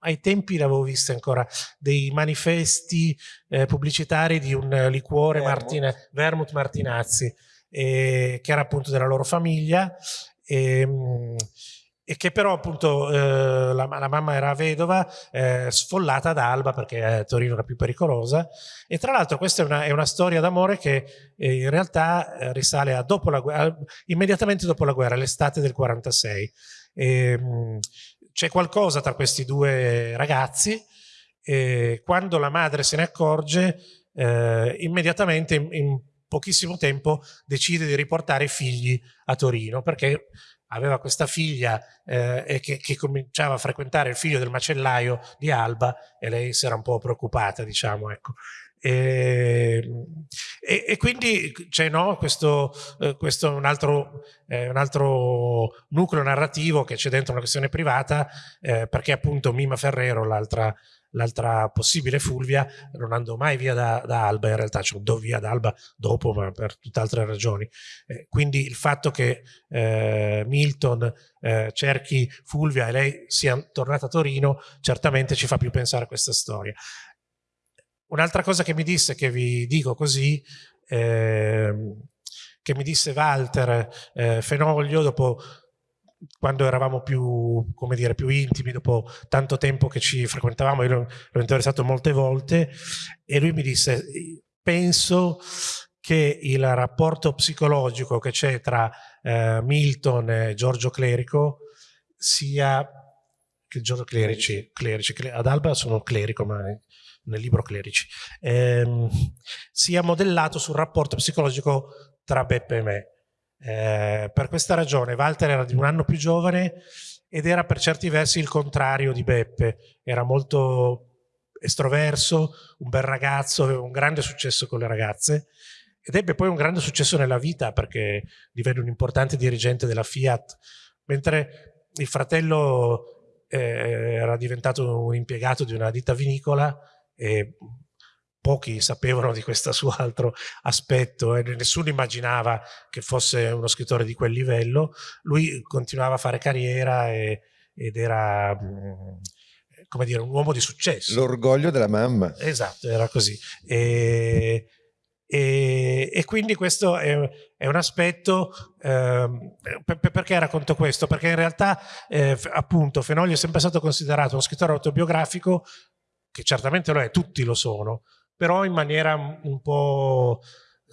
ai tempi l'avevo visto ancora, dei manifesti eh, pubblicitari di un liquore Vermouth, Martina, Vermouth Martinazzi, eh, che era appunto della loro famiglia, e, ehm, e che però appunto eh, la, la, mamma era vedova, eh, sfollata ad Alba perché eh, Torino era più pericolosa e tra l'altro questa è una, è una storia d'amore che eh, in realtà eh, risale a dopo la guerra, immediatamente dopo la guerra, l'estate del 46. C'è qualcosa tra questi due ragazzi e quando la madre se ne accorge eh, immediatamente in, in pochissimo tempo decide di riportare i figli a Torino perché aveva questa figlia eh, che, che, cominciava a frequentare il figlio del macellaio di Alba e lei si era un po' preoccupata, diciamo, ecco. E, e, e, quindi c'è no, questo, eh, questo un, altro, eh, un altro nucleo narrativo che c'è dentro una questione privata eh, perché appunto Mima Ferrero, l'altra l'altra possibile Fulvia non andò mai via da, da Alba, in realtà cioè, andò via da Alba dopo, ma per tutt'altre ragioni. Eh, quindi il fatto che eh, Milton eh, cerchi Fulvia e lei sia tornata a Torino certamente ci fa più pensare a questa storia. Un'altra cosa che mi disse, che vi dico così, ehm, che mi disse Walter eh, Fenoglio dopo quando eravamo più, come dire, più intimi, dopo tanto tempo che ci frequentavamo, io l'ho interessato molte volte e lui mi disse, penso che il rapporto psicologico che c'è tra eh, Milton e Giorgio Clerico sia che Giorgio Clerici, clerici, ad Alba sono clerico, ma nel libro clerici, ehm, sia modellato sul rapporto psicologico tra Beppe e me. Eh, per questa ragione Walter era di un anno più giovane ed era per certi versi il contrario di Beppe, era molto estroverso, un bel ragazzo, aveva un grande successo con le ragazze ed ebbe poi un grande successo nella vita perché divenne un importante dirigente della Fiat, mentre il fratello eh, era diventato un impiegato di una ditta vinicola e pochi sapevano di questo suo altro aspetto e nessuno immaginava che fosse uno scrittore di quel livello. Lui continuava a fare carriera e, ed era mm, come dire, un uomo di successo. L'orgoglio della mamma. Esatto, era così. E, e, e quindi questo è, è un aspetto, eh, perché racconto questo? Perché in realtà eh, appunto Fenoglio è sempre stato considerato uno scrittore autobiografico che certamente lo è, tutti lo sono, però in maniera un po',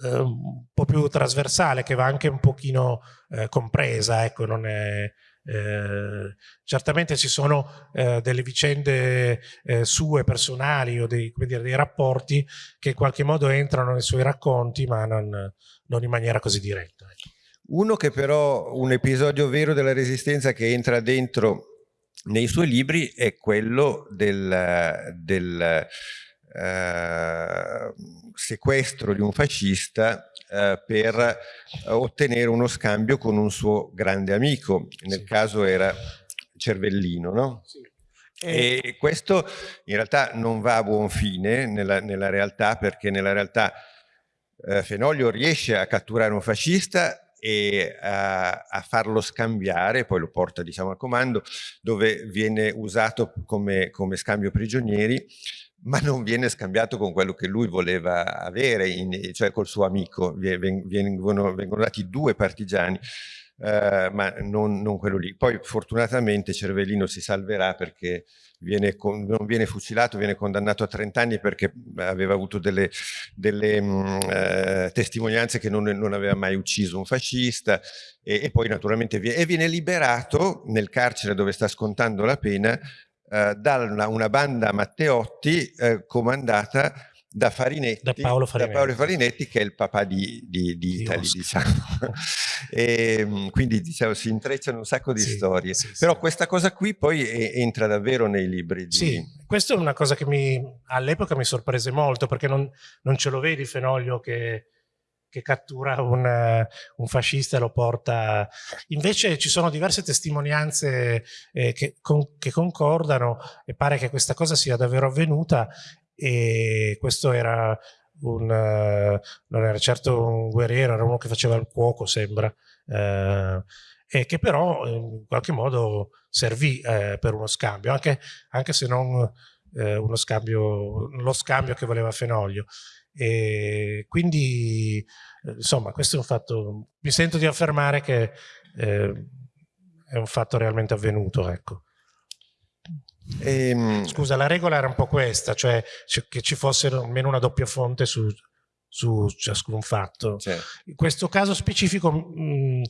eh, un po più trasversale, che va anche un pochino eh, compresa, ecco, non è... Eh, certamente ci sono eh, delle vicende eh, sue personali o dei, dire, dei, rapporti che in qualche modo entrano nei suoi racconti ma non, non in maniera così diretta. Ecco. Uno che però, un episodio vero della resistenza che entra dentro nei suoi libri è quello del, del eh, sequestro di un fascista eh, per eh, ottenere uno scambio con un suo grande amico, nel sì. caso era Cervellino, no? Sì. E questo in realtà non va a buon fine nella, nella realtà perché nella realtà eh, Fenoglio riesce a catturare un fascista e a, a, farlo scambiare, poi lo porta diciamo al comando, dove viene usato come, come scambio prigionieri ma non viene scambiato con quello che lui voleva avere, in, cioè col suo amico, vengono, vengono dati due partigiani, eh, ma non, non, quello lì. Poi fortunatamente Cervellino si salverà perché viene con, non viene fucilato, viene condannato a 30 anni perché aveva avuto delle, delle mh, mm, eh, testimonianze che non, non, aveva mai ucciso un fascista e, e poi naturalmente viene, e viene liberato nel carcere dove sta scontando la pena eh, da una, una, banda Matteotti eh, comandata da, Farinetti, da, Paolo Farinetti. da Paolo Farinetti che è il papà di, di, di Italy diciamo. e, ehm, quindi diciamo, si intrecciano un sacco di sì, storie sì, però sì. questa cosa qui poi è, entra davvero nei libri di... sì, questa è una cosa che all'epoca mi sorprese molto perché non, non ce lo vedi Fenoglio che che cattura un, un, fascista e lo porta... Invece ci sono diverse testimonianze eh, che, con, che, concordano e pare che questa cosa sia davvero avvenuta e questo era un... non era certo un guerriero, era uno che faceva il cuoco, sembra, eh, e che però in qualche modo servì eh, per uno scambio, anche, anche se non eh, uno scambio, lo scambio che voleva Fenoglio. E quindi, eh, insomma, questo è un fatto, mi sento di affermare che eh, è un fatto realmente avvenuto, ecco. Ehm... Scusa, la regola era un po' questa, cioè che ci fosse almeno una doppia fonte su, su ciascun fatto. Certo. In questo caso specifico mh,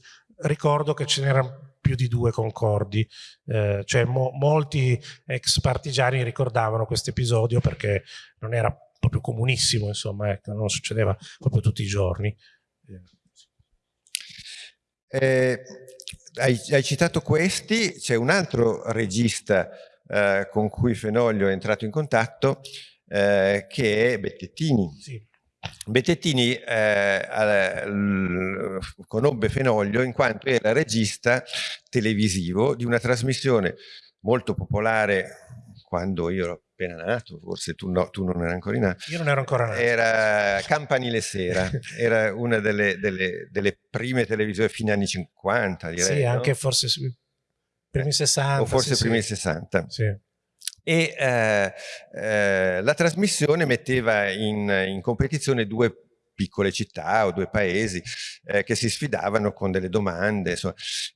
ricordo che ce n'erano più di due concordi, eh, cioè mo molti ex partigiani ricordavano questo episodio perché non era proprio comunissimo, insomma, ecco, non succedeva proprio tutti i giorni. Eh, hai, hai, citato questi, c'è un altro regista eh, con cui Fenoglio è entrato in contatto, eh, che è Bettettini. Sì. Bettettini eh, conobbe Fenoglio in quanto era regista televisivo di una trasmissione molto popolare quando io ero appena nato, forse tu, no, tu non eri ancora nato. Io non ero ancora nato. Era Campanile Sera, era una delle, delle, delle, prime televisioni fine anni 50, direi. Sì, anche no? forse sui primi 60. O forse sì, primi sì. 60. Sì. E eh, eh, la trasmissione metteva in, in competizione due piccole città o due paesi eh, che si sfidavano con delle domande.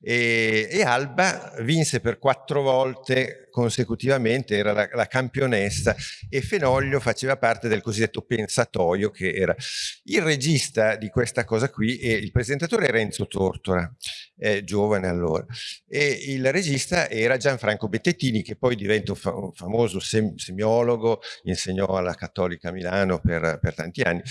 E, e, Alba vinse per quattro volte consecutivamente, era la, la, campionessa e Fenoglio faceva parte del cosiddetto pensatoio che era il regista di questa cosa qui e il presentatore era Enzo Tortora, eh, giovane allora, e il regista era Gianfranco Bettettini che poi diventa un, fa un famoso sem semiologo, insegnò alla Cattolica Milano per, per tanti anni,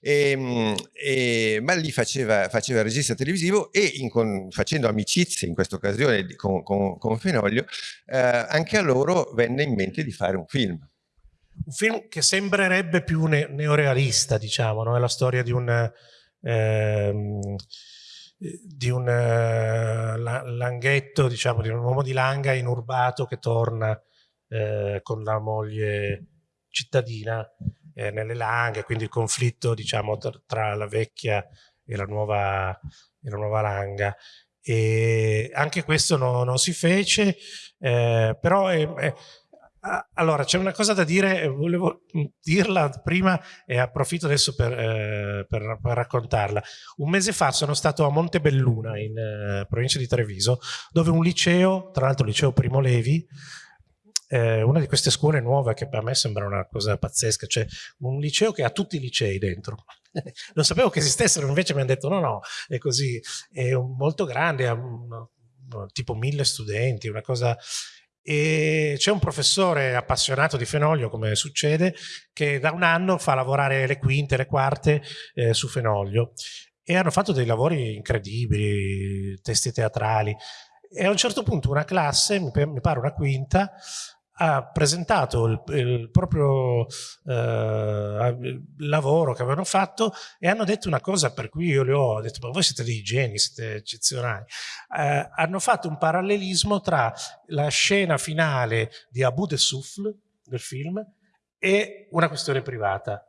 e, ehm, e, ma lì faceva, faceva regista televisivo e in, con, facendo amicizie in questa occasione con, con, con Fenoglio, eh, anche a loro venne in mente di fare un film. Un film che sembrerebbe più ne neorealista, diciamo, no? è la storia di un, ehm, di un eh, langhetto, diciamo, di un uomo di langa inurbato che torna eh, con la moglie cittadina eh, nelle langhe, quindi il conflitto diciamo, tra, tra la vecchia e la nuova, e la nuova langa e anche questo no, non si fece, eh, però è, è, allora c'è una cosa da dire, volevo dirla prima e approfitto adesso per, eh, per, per, raccontarla. Un mese fa sono stato a Montebelluna in eh, provincia di Treviso dove un liceo, tra l'altro liceo Primo Levi, eh, una di queste scuole nuove che per me sembra una cosa pazzesca, cioè un liceo che ha tutti i licei dentro, non sapevo che esistessero, invece mi hanno detto no, no, è così, è molto grande, ha un, tipo mille studenti, una cosa... E c'è un professore appassionato di Fenoglio, come succede, che da un anno fa lavorare le quinte, le quarte eh, su Fenoglio e hanno fatto dei lavori incredibili, testi teatrali. E a un certo punto una classe, mi pare una quinta, ha presentato il, il proprio eh, lavoro che avevano fatto e hanno detto una cosa per cui io le ho detto ma voi siete dei geni, siete eccezionali eh, hanno fatto un parallelismo tra la scena finale di Abu de Souffle del film e una questione privata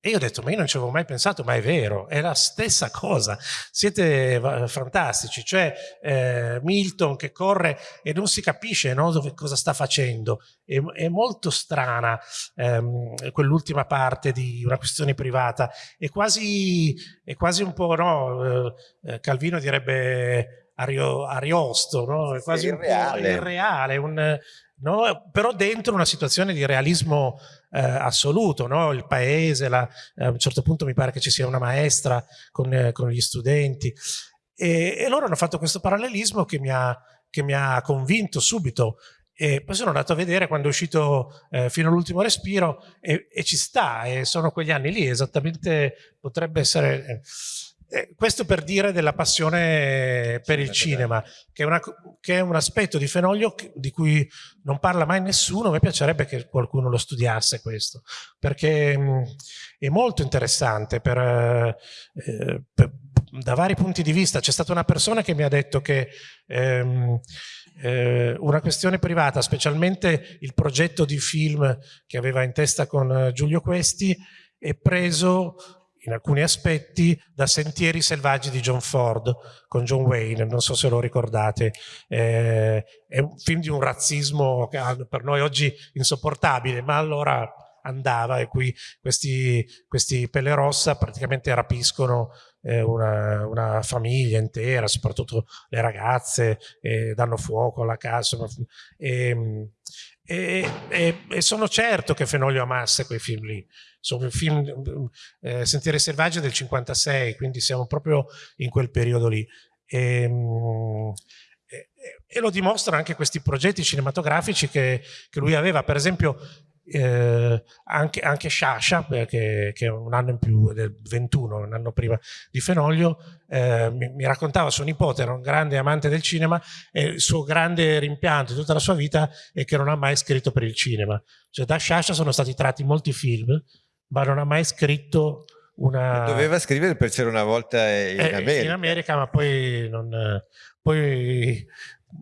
E io ho detto, ma io non ci avevo mai pensato, ma è vero, è la stessa cosa. Siete fantastici, cioè eh, Milton che corre e non si capisce no, dove, cosa sta facendo. È, è molto strana ehm, quell'ultima parte di una questione privata. È quasi, è quasi un po', no, eh, Calvino direbbe ario, ariosto, no? è quasi irreale. un po' irreale, un, no? però dentro una situazione di realismo eh, assoluto, no? il paese, la, eh, a un certo punto mi pare che ci sia una maestra con, eh, con gli studenti e, e, loro hanno fatto questo parallelismo che mi ha, che mi ha convinto subito e poi sono andato a vedere quando è uscito eh, fino all'ultimo respiro e, e, ci sta, e sono quegli anni lì, esattamente potrebbe essere... Eh, questo per dire della passione per il cinema, che è, una, che è, un aspetto di Fenoglio di cui non parla mai nessuno, a me piacerebbe che qualcuno lo studiasse questo, perché mh, mm, è molto interessante per, eh, per, da vari punti di vista. C'è stata una persona che mi ha detto che ehm, eh, una questione privata, specialmente il progetto di film che aveva in testa con eh, Giulio Questi, è preso in alcuni aspetti da Sentieri selvaggi di John Ford con John Wayne, non so se lo ricordate, eh, è un film di un razzismo per noi oggi insopportabile, ma allora andava e qui questi, questi pelle rossa praticamente rapiscono eh, una, una, famiglia intera, soprattutto le ragazze, eh, danno fuoco alla casa. E, e, e, e, sono certo che Fenoglio amasse quei film lì. Sono film, eh, Sentieri Selvaggi del 56, quindi siamo proprio in quel periodo lì. Ehm, e, e, lo dimostrano anche questi progetti cinematografici che, che lui aveva. Per esempio, eh, anche, anche Sciascia, che, che, è un anno in più, del 21, un anno prima di Fenoglio, eh, mi, mi, raccontava suo nipote, era un grande amante del cinema e il suo grande rimpianto di tutta la sua vita è che non ha mai scritto per il cinema. Cioè da Sciascia sono stati tratti molti film, ma non ha mai scritto una... Doveva scrivere per c'era una volta in eh, America. In America, ma poi non... Poi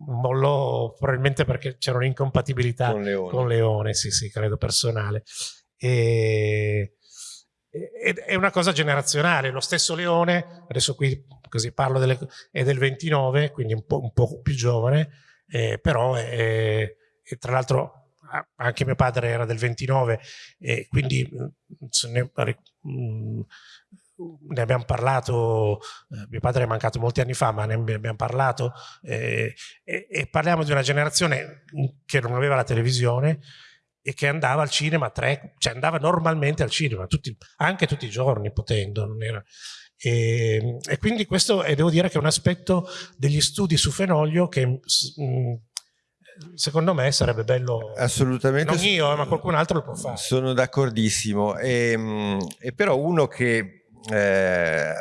mollò probabilmente perché c'era un'incompatibilità con Leone. con Leone, sì, sì, credo personale. E, è una cosa generazionale, lo stesso Leone, adesso qui così parlo delle, è del 29, quindi un po', un po più giovane, eh, però è, è, tra l'altro anche mio padre era del 29 e quindi ne, ne abbiamo parlato, eh, mio padre è mancato molti anni fa, ma ne abbiamo parlato eh, e, e, parliamo di una generazione che non aveva la televisione e che andava al cinema, tre, cioè andava normalmente al cinema, tutti, anche tutti i giorni potendo. E, e, quindi questo e devo dire che è un aspetto degli studi su Fenoglio che mh, mm, secondo me sarebbe bello assolutamente non io ma qualcun altro lo può fare sono d'accordissimo e, mm, e, però uno che eh,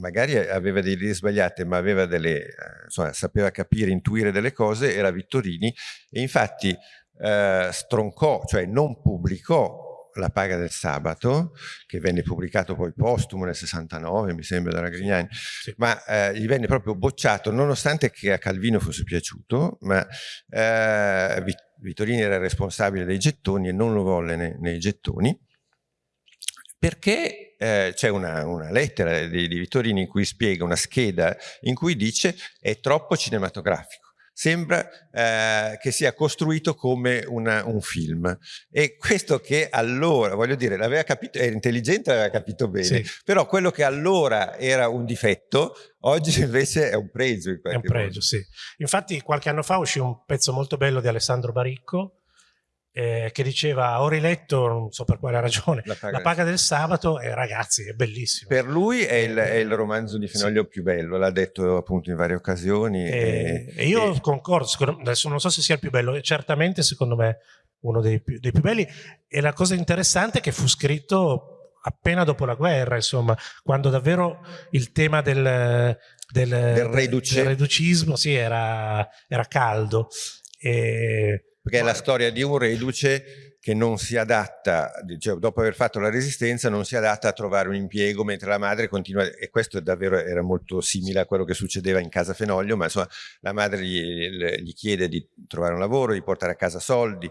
magari aveva delle idee sbagliate, ma aveva delle, insomma, sapeva capire, intuire delle cose, era Vittorini e infatti eh, stroncò, cioè non pubblicò la paga del sabato, che venne pubblicato poi postumo nel 69, mi sembra, da Grignani, sì. ma eh, gli venne proprio bocciato, nonostante che a Calvino fosse piaciuto, ma eh, Vittorini era responsabile dei gettoni e non lo volle nei, nei gettoni, perché eh, c'è una, una, lettera di, di Vittorini in cui spiega una scheda in cui dice è troppo cinematografico sembra eh, che sia costruito come una, un film e questo che allora, voglio dire, l'aveva capito, era intelligente, l'aveva capito bene, sì. però quello che allora era un difetto, oggi invece è un pregio. è un pregio, modo. sì. Infatti qualche anno fa uscì un pezzo molto bello di Alessandro Baricco eh, che diceva ho riletto, non so per quale ragione, La paga, la paga del sabato e ragazzi è bellissimo. Per lui è il, è il romanzo di Fenoglio sì. più bello, l'ha detto appunto in varie occasioni. E, e, e io e... concordo, adesso non so se sia il più bello, certamente secondo me uno dei più, dei più belli e la cosa interessante è che fu scritto appena dopo la guerra, insomma, quando davvero il tema del, del, del, del reducismo sì, era, era caldo. E, perché è la storia di un reduce che non si adatta, cioè dopo aver fatto la resistenza non si adatta a trovare un impiego mentre la madre continua, e questo davvero era molto simile a quello che succedeva in casa Fenoglio, ma insomma la madre gli, gli chiede di trovare un lavoro, di portare a casa soldi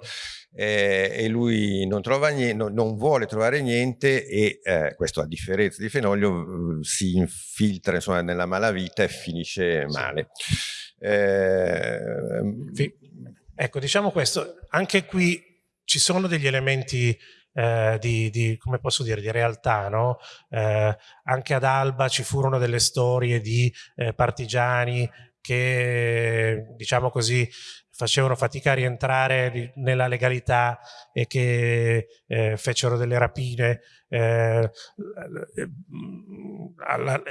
eh, e lui non, trova niente, no, non vuole trovare niente e eh, questo a differenza di Fenoglio si infiltra insomma, nella malavita e finisce male. Eh, ecco, diciamo questo, anche qui ci sono degli elementi eh, di, di, come posso dire, di realtà, no? eh, anche ad Alba ci furono delle storie di eh, partigiani che, diciamo così, facevano fatica a rientrare nella legalità e che eh, fecero delle rapine. Eh,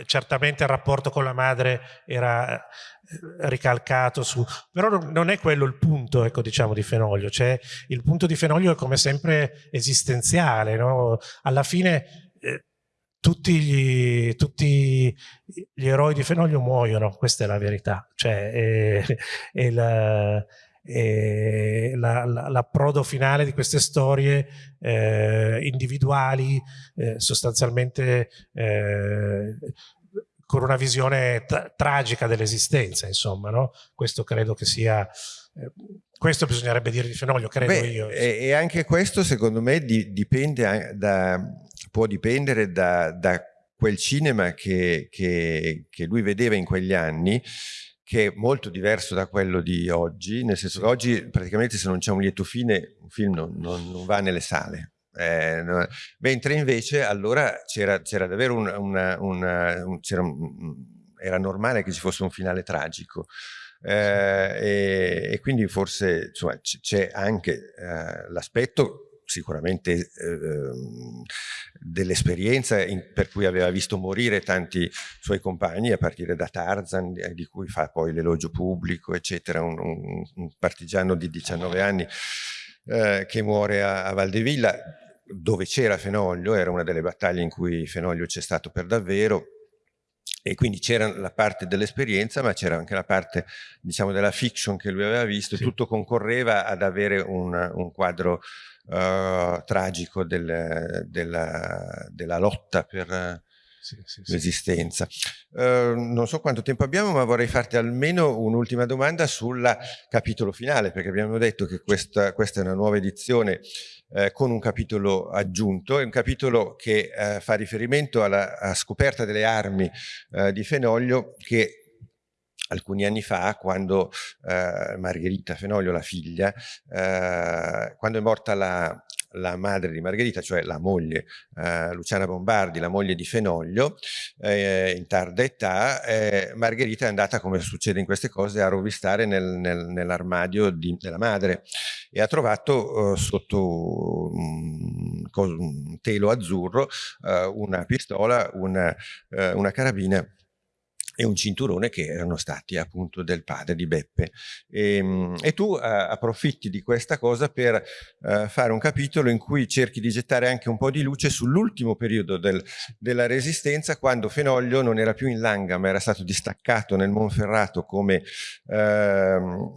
certamente il rapporto con la madre era eh, ricalcato su però non è quello il punto ecco diciamo di Fenoglio cioè il punto di Fenoglio è come sempre esistenziale no? alla fine eh, tutti, gli, tutti gli, eroi di Fenoglio muoiono questa è la verità cioè è, è la, l'approdo finale di queste storie eh, individuali eh, sostanzialmente eh, con una visione tragica dell'esistenza, insomma, no? Questo credo che sia... Eh, questo bisognerebbe dire di Fenoglio, credo Beh, io. E, e, anche questo, secondo me, di, dipende da, può dipendere da, da quel cinema che, che, che lui vedeva in quegli anni, che è molto diverso da quello di oggi, nel senso che oggi praticamente se non c'è un lieto fine un film non, non, non va nelle sale, eh, no, mentre invece allora c'era davvero una, una, una un, un, era normale che ci fosse un finale tragico. Eh, e, e, quindi forse c'è anche eh, l'aspetto sicuramente eh, dell'esperienza per cui aveva visto morire tanti suoi compagni a partire da Tarzan eh, di cui fa poi l'elogio pubblico eccetera un, un, un, partigiano di 19 anni eh, che muore a, a Valdevilla dove c'era Fenoglio, era una delle battaglie in cui Fenoglio c'è stato per davvero e quindi c'era la parte dell'esperienza ma c'era anche la parte diciamo della fiction che lui aveva visto sì. e tutto concorreva ad avere un, un quadro uh, tragico del, della, della, lotta per sì, sì, l'esistenza. Uh, non so quanto tempo abbiamo ma vorrei farti almeno un'ultima domanda sul capitolo finale perché abbiamo detto che questa, questa è una nuova edizione eh, con un capitolo aggiunto, è un capitolo che eh, fa riferimento alla scoperta delle armi eh, di Fenoglio che alcuni anni fa, quando eh, Margherita Fenoglio, la figlia, eh, quando è morta la, la, madre di Margherita, cioè la moglie eh, Luciana Bombardi, la moglie di Fenoglio, eh, in tarda età, eh, Margherita è andata, come succede in queste cose, a rovistare nel, nel, nell'armadio della madre e ha trovato eh, sotto un, un, telo azzurro una pistola, una, una carabina e un cinturone che erano stati appunto del padre di Beppe. E, ehm, e tu uh, approfitti di questa cosa per uh, fare un capitolo in cui cerchi di gettare anche un po' di luce sull'ultimo periodo del, della resistenza quando Fenoglio non era più in Langa ma era stato distaccato nel Monferrato come uh,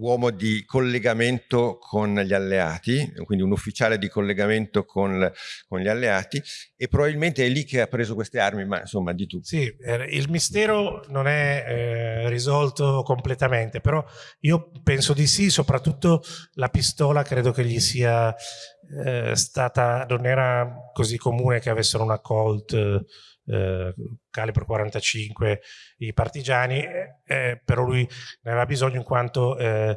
uomo di collegamento con gli alleati, quindi un ufficiale di collegamento con, con gli alleati e probabilmente è lì che ha preso queste armi, ma insomma di tu. Sì, il mistero non è eh, risolto completamente, però io penso di sì, soprattutto la pistola credo che gli sia eh, stata, non era così comune che avessero una Colt eh, calibro 45 i partigiani, eh, però lui ne aveva bisogno in quanto eh,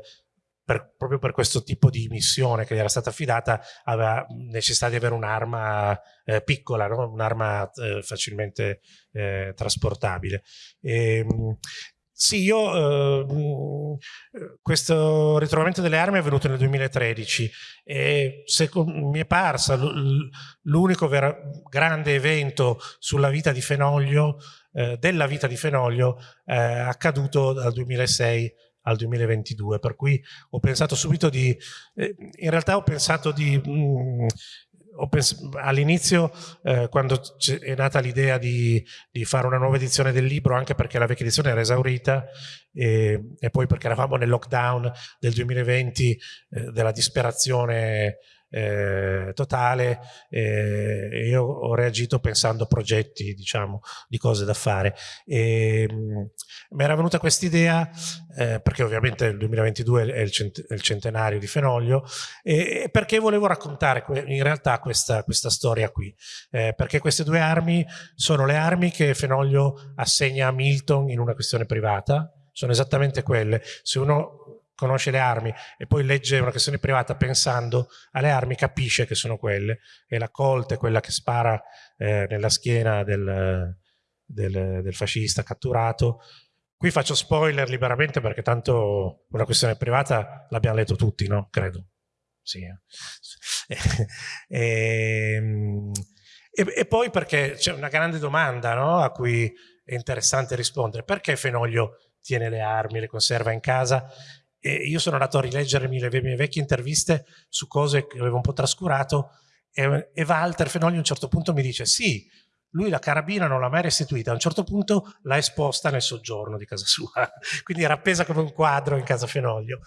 per, proprio per questo tipo di missione che gli era stata affidata aveva necessità di avere un'arma eh, piccola, no? un'arma eh, facilmente eh, trasportabile. E, ehm, sì, io eh, questo ritrovamento delle armi è avvenuto nel 2013 e mi è parsa l'unico grande evento sulla vita di Fenoglio, eh, della vita di Fenoglio, eh, accaduto dal 2006 al 2022, per cui ho pensato subito di, eh, in realtà ho pensato di, mm, all'inizio, eh, quando è nata l'idea di, di, fare una nuova edizione del libro, anche perché la vecchia edizione era esaurita, e, e poi perché eravamo nel lockdown del 2020, eh, della disperazione eh, totale eh, io ho reagito pensando a progetti diciamo di cose da fare. E mh, mi era venuta questa idea eh, perché ovviamente il 2022 è il, cent è il centenario di Fenoglio e perché volevo raccontare in realtà questa, questa storia qui. Eh, perché queste due armi sono le armi che Fenoglio assegna a Milton in una questione privata sono esattamente quelle. Se uno conosce le armi e poi legge una questione privata pensando alle armi, capisce che sono quelle. E la Colt è quella che spara eh, nella schiena del, del, del fascista catturato. Qui faccio spoiler liberamente perché tanto una questione privata l'abbiamo letto tutti, no? Credo. Sì. e, e, e, poi perché c'è una grande domanda no? a cui è interessante rispondere. Perché Fenoglio tiene le armi, le conserva in casa e io sono andato a rileggermi le mie vecchie interviste su cose che avevo un po' trascurato e, e Walter Fenoli a un certo punto mi dice sì, lui la carabina non l'ha mai restituita, a un certo punto l'ha esposta nel soggiorno di casa sua, quindi era appesa come un quadro in casa Fenoglio.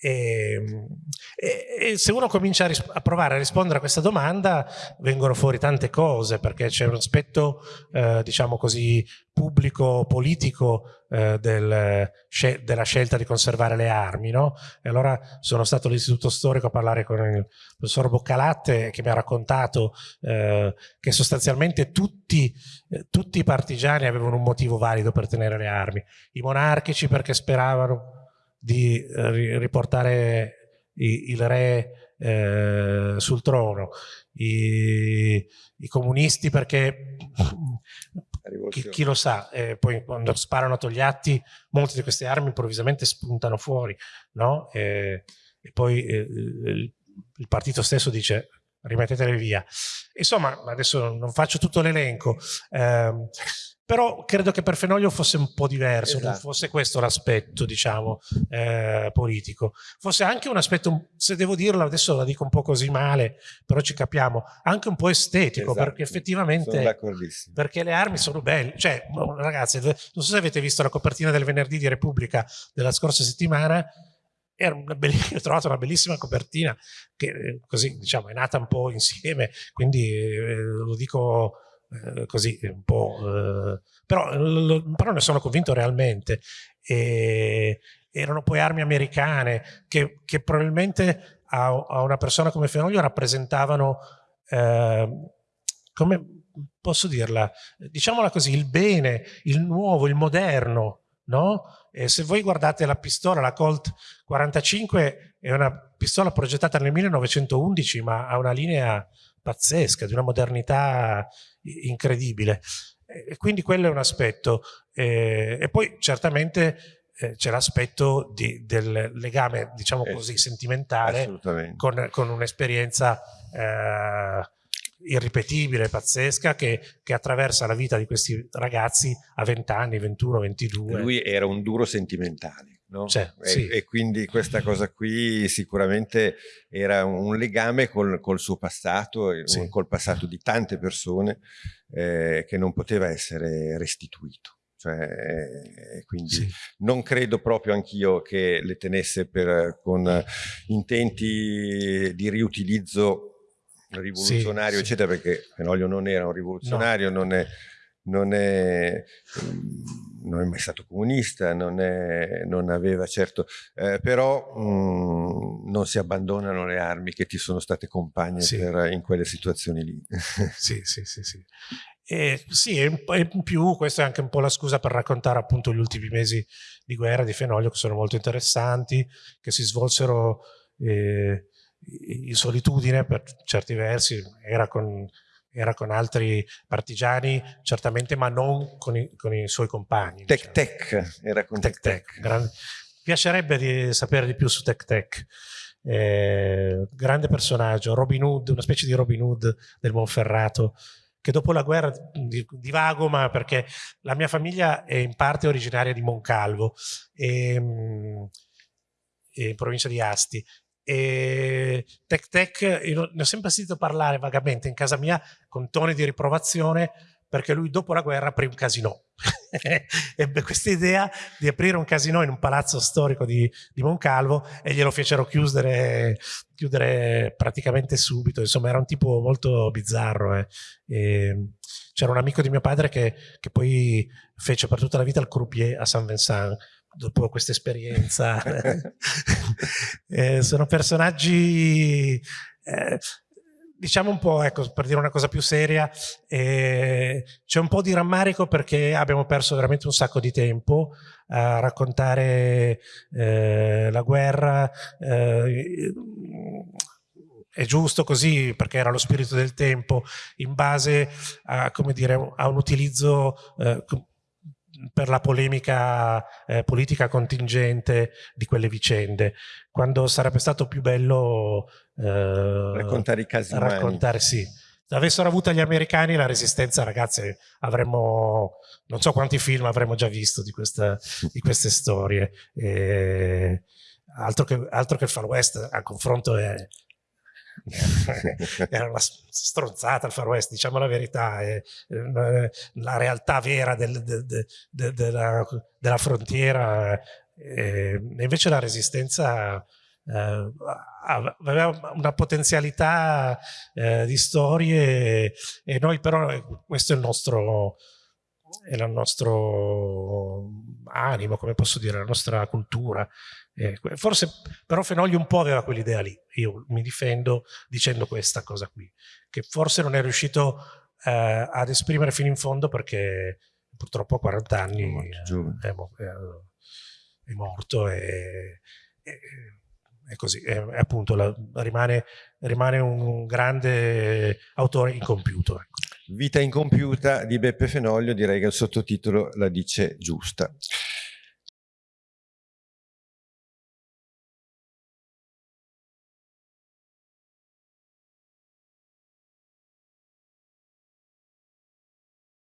E, e, e se uno comincia a, a, provare a rispondere a questa domanda vengono fuori tante cose perché c'è un aspetto eh, diciamo così pubblico politico eh, del, scel della scelta di conservare le armi no? e allora sono stato all'istituto storico a parlare con il professor Boccalatte che mi ha raccontato eh, che sostanzialmente tutti, eh, tutti i partigiani avevano un motivo valido per tenere le armi i monarchici perché speravano di eh, riportare il re eh, sul trono, I, i, comunisti perché chi, chi, lo sa, eh, poi quando sparano a Togliatti molte di queste armi improvvisamente spuntano fuori, no? e, e poi eh, il, il partito stesso dice rimettetele via. Insomma, adesso non faccio tutto l'elenco, eh, però credo che per Fenoglio fosse un po' diverso, esatto. non fosse questo l'aspetto, diciamo, eh, politico. Fosse anche un aspetto, se devo dirlo, adesso la dico un po' così male, però ci capiamo, anche un po' estetico, esatto. perché effettivamente, perché le armi sono belle. Cioè, ragazzi, non so se avete visto la copertina del venerdì di Repubblica della scorsa settimana, ho trovato una bellissima copertina che eh, così diciamo è nata un po' insieme, quindi eh, lo dico eh, così un po', eh, però, lo, però, ne sono convinto realmente. E, erano poi armi americane che, che probabilmente a, a, una persona come Fenoglio rappresentavano, eh, come posso dirla, diciamola così, il bene, il nuovo, il moderno, no? E se voi guardate la pistola, la Colt 45 è una pistola progettata nel 1911 ma ha una linea pazzesca, di una modernità incredibile. E quindi quello è un aspetto. e poi certamente eh, c'è l'aspetto del legame, diciamo eh, così, sentimentale con, con un'esperienza eh, irripetibile, pazzesca, che, che, attraversa la vita di questi ragazzi a 20 anni, 21, 22. Lui era un duro sentimentale. No? Cioè, e, sì. e, quindi questa cosa qui sicuramente era un legame col, col suo passato, sì. col passato di tante persone eh, che non poteva essere restituito. Cioè, eh, quindi sì. non credo proprio anch'io che le tenesse per, con intenti di riutilizzo rivoluzionario, eccetera, perché Fenoglio non era un rivoluzionario, no. non è non è, non è, mai stato comunista, non, è, non aveva certo, eh, però mh, mm, non si abbandonano le armi che ti sono state compagne sì. per, in quelle situazioni lì. sì, sì, sì, sì. E, sì, e in più questa è anche un po' la scusa per raccontare appunto gli ultimi mesi di guerra di Fenoglio che sono molto interessanti, che si svolsero eh, in solitudine per certi versi, era con era con altri partigiani, certamente, ma non con i, con i suoi compagni. Tec diciamo. Tec, era con Tec Tec. tec. Grande, piacerebbe di sapere di più su Tec Tec. Eh, grande personaggio, Robin Hood, una specie di Robin Hood del Monferrato, che dopo la guerra divago, ma perché la mia famiglia è in parte originaria di Moncalvo, e, in provincia di Asti, e Tech Tech, io ne ho sempre sentito parlare vagamente in casa mia con toni di riprovazione perché lui dopo la guerra aprì un casino. Ebbe questa idea di aprire un casino in un palazzo storico di, di Moncalvo e glielo fecero chiudere, chiudere, praticamente subito. Insomma, era un tipo molto bizzarro. Eh. C'era un amico di mio padre che, che poi fece per tutta la vita il croupier a San Vincent dopo questa esperienza. eh, sono personaggi, eh, diciamo un po', ecco, per dire una cosa più seria, eh, c'è un po' di rammarico perché abbiamo perso veramente un sacco di tempo a raccontare eh, la guerra. Eh, è giusto così perché era lo spirito del tempo in base a, come dire, a un utilizzo eh, per la polemica eh, politica contingente di quelle vicende, quando sarebbe stato più bello eh, raccontare i casi raccontare, sì. Se avessero avuto gli americani la resistenza, ragazzi, avremmo, non so quanti film avremmo già visto di, questa, di queste storie. E altro, che, altro che il Far West, a confronto è, era una stronzata il Far West, diciamo la verità, è, è la realtà vera del, de, de, de, della, della, frontiera, e invece la resistenza eh, aveva una potenzialità eh, di storie e noi però, questo è il nostro, è il nostro animo, come posso dire, la nostra cultura. Eh, forse però Fenoglio un po' aveva quell'idea lì, io mi difendo dicendo questa cosa qui, che forse non è riuscito eh, ad esprimere fino in fondo perché purtroppo a 40 anni è, è, è morto e, e, e così, è, appunto la, rimane, rimane, un grande autore incompiuto. Ecco. Vita incompiuta di Beppe Fenoglio, direi che il sottotitolo la dice giusta.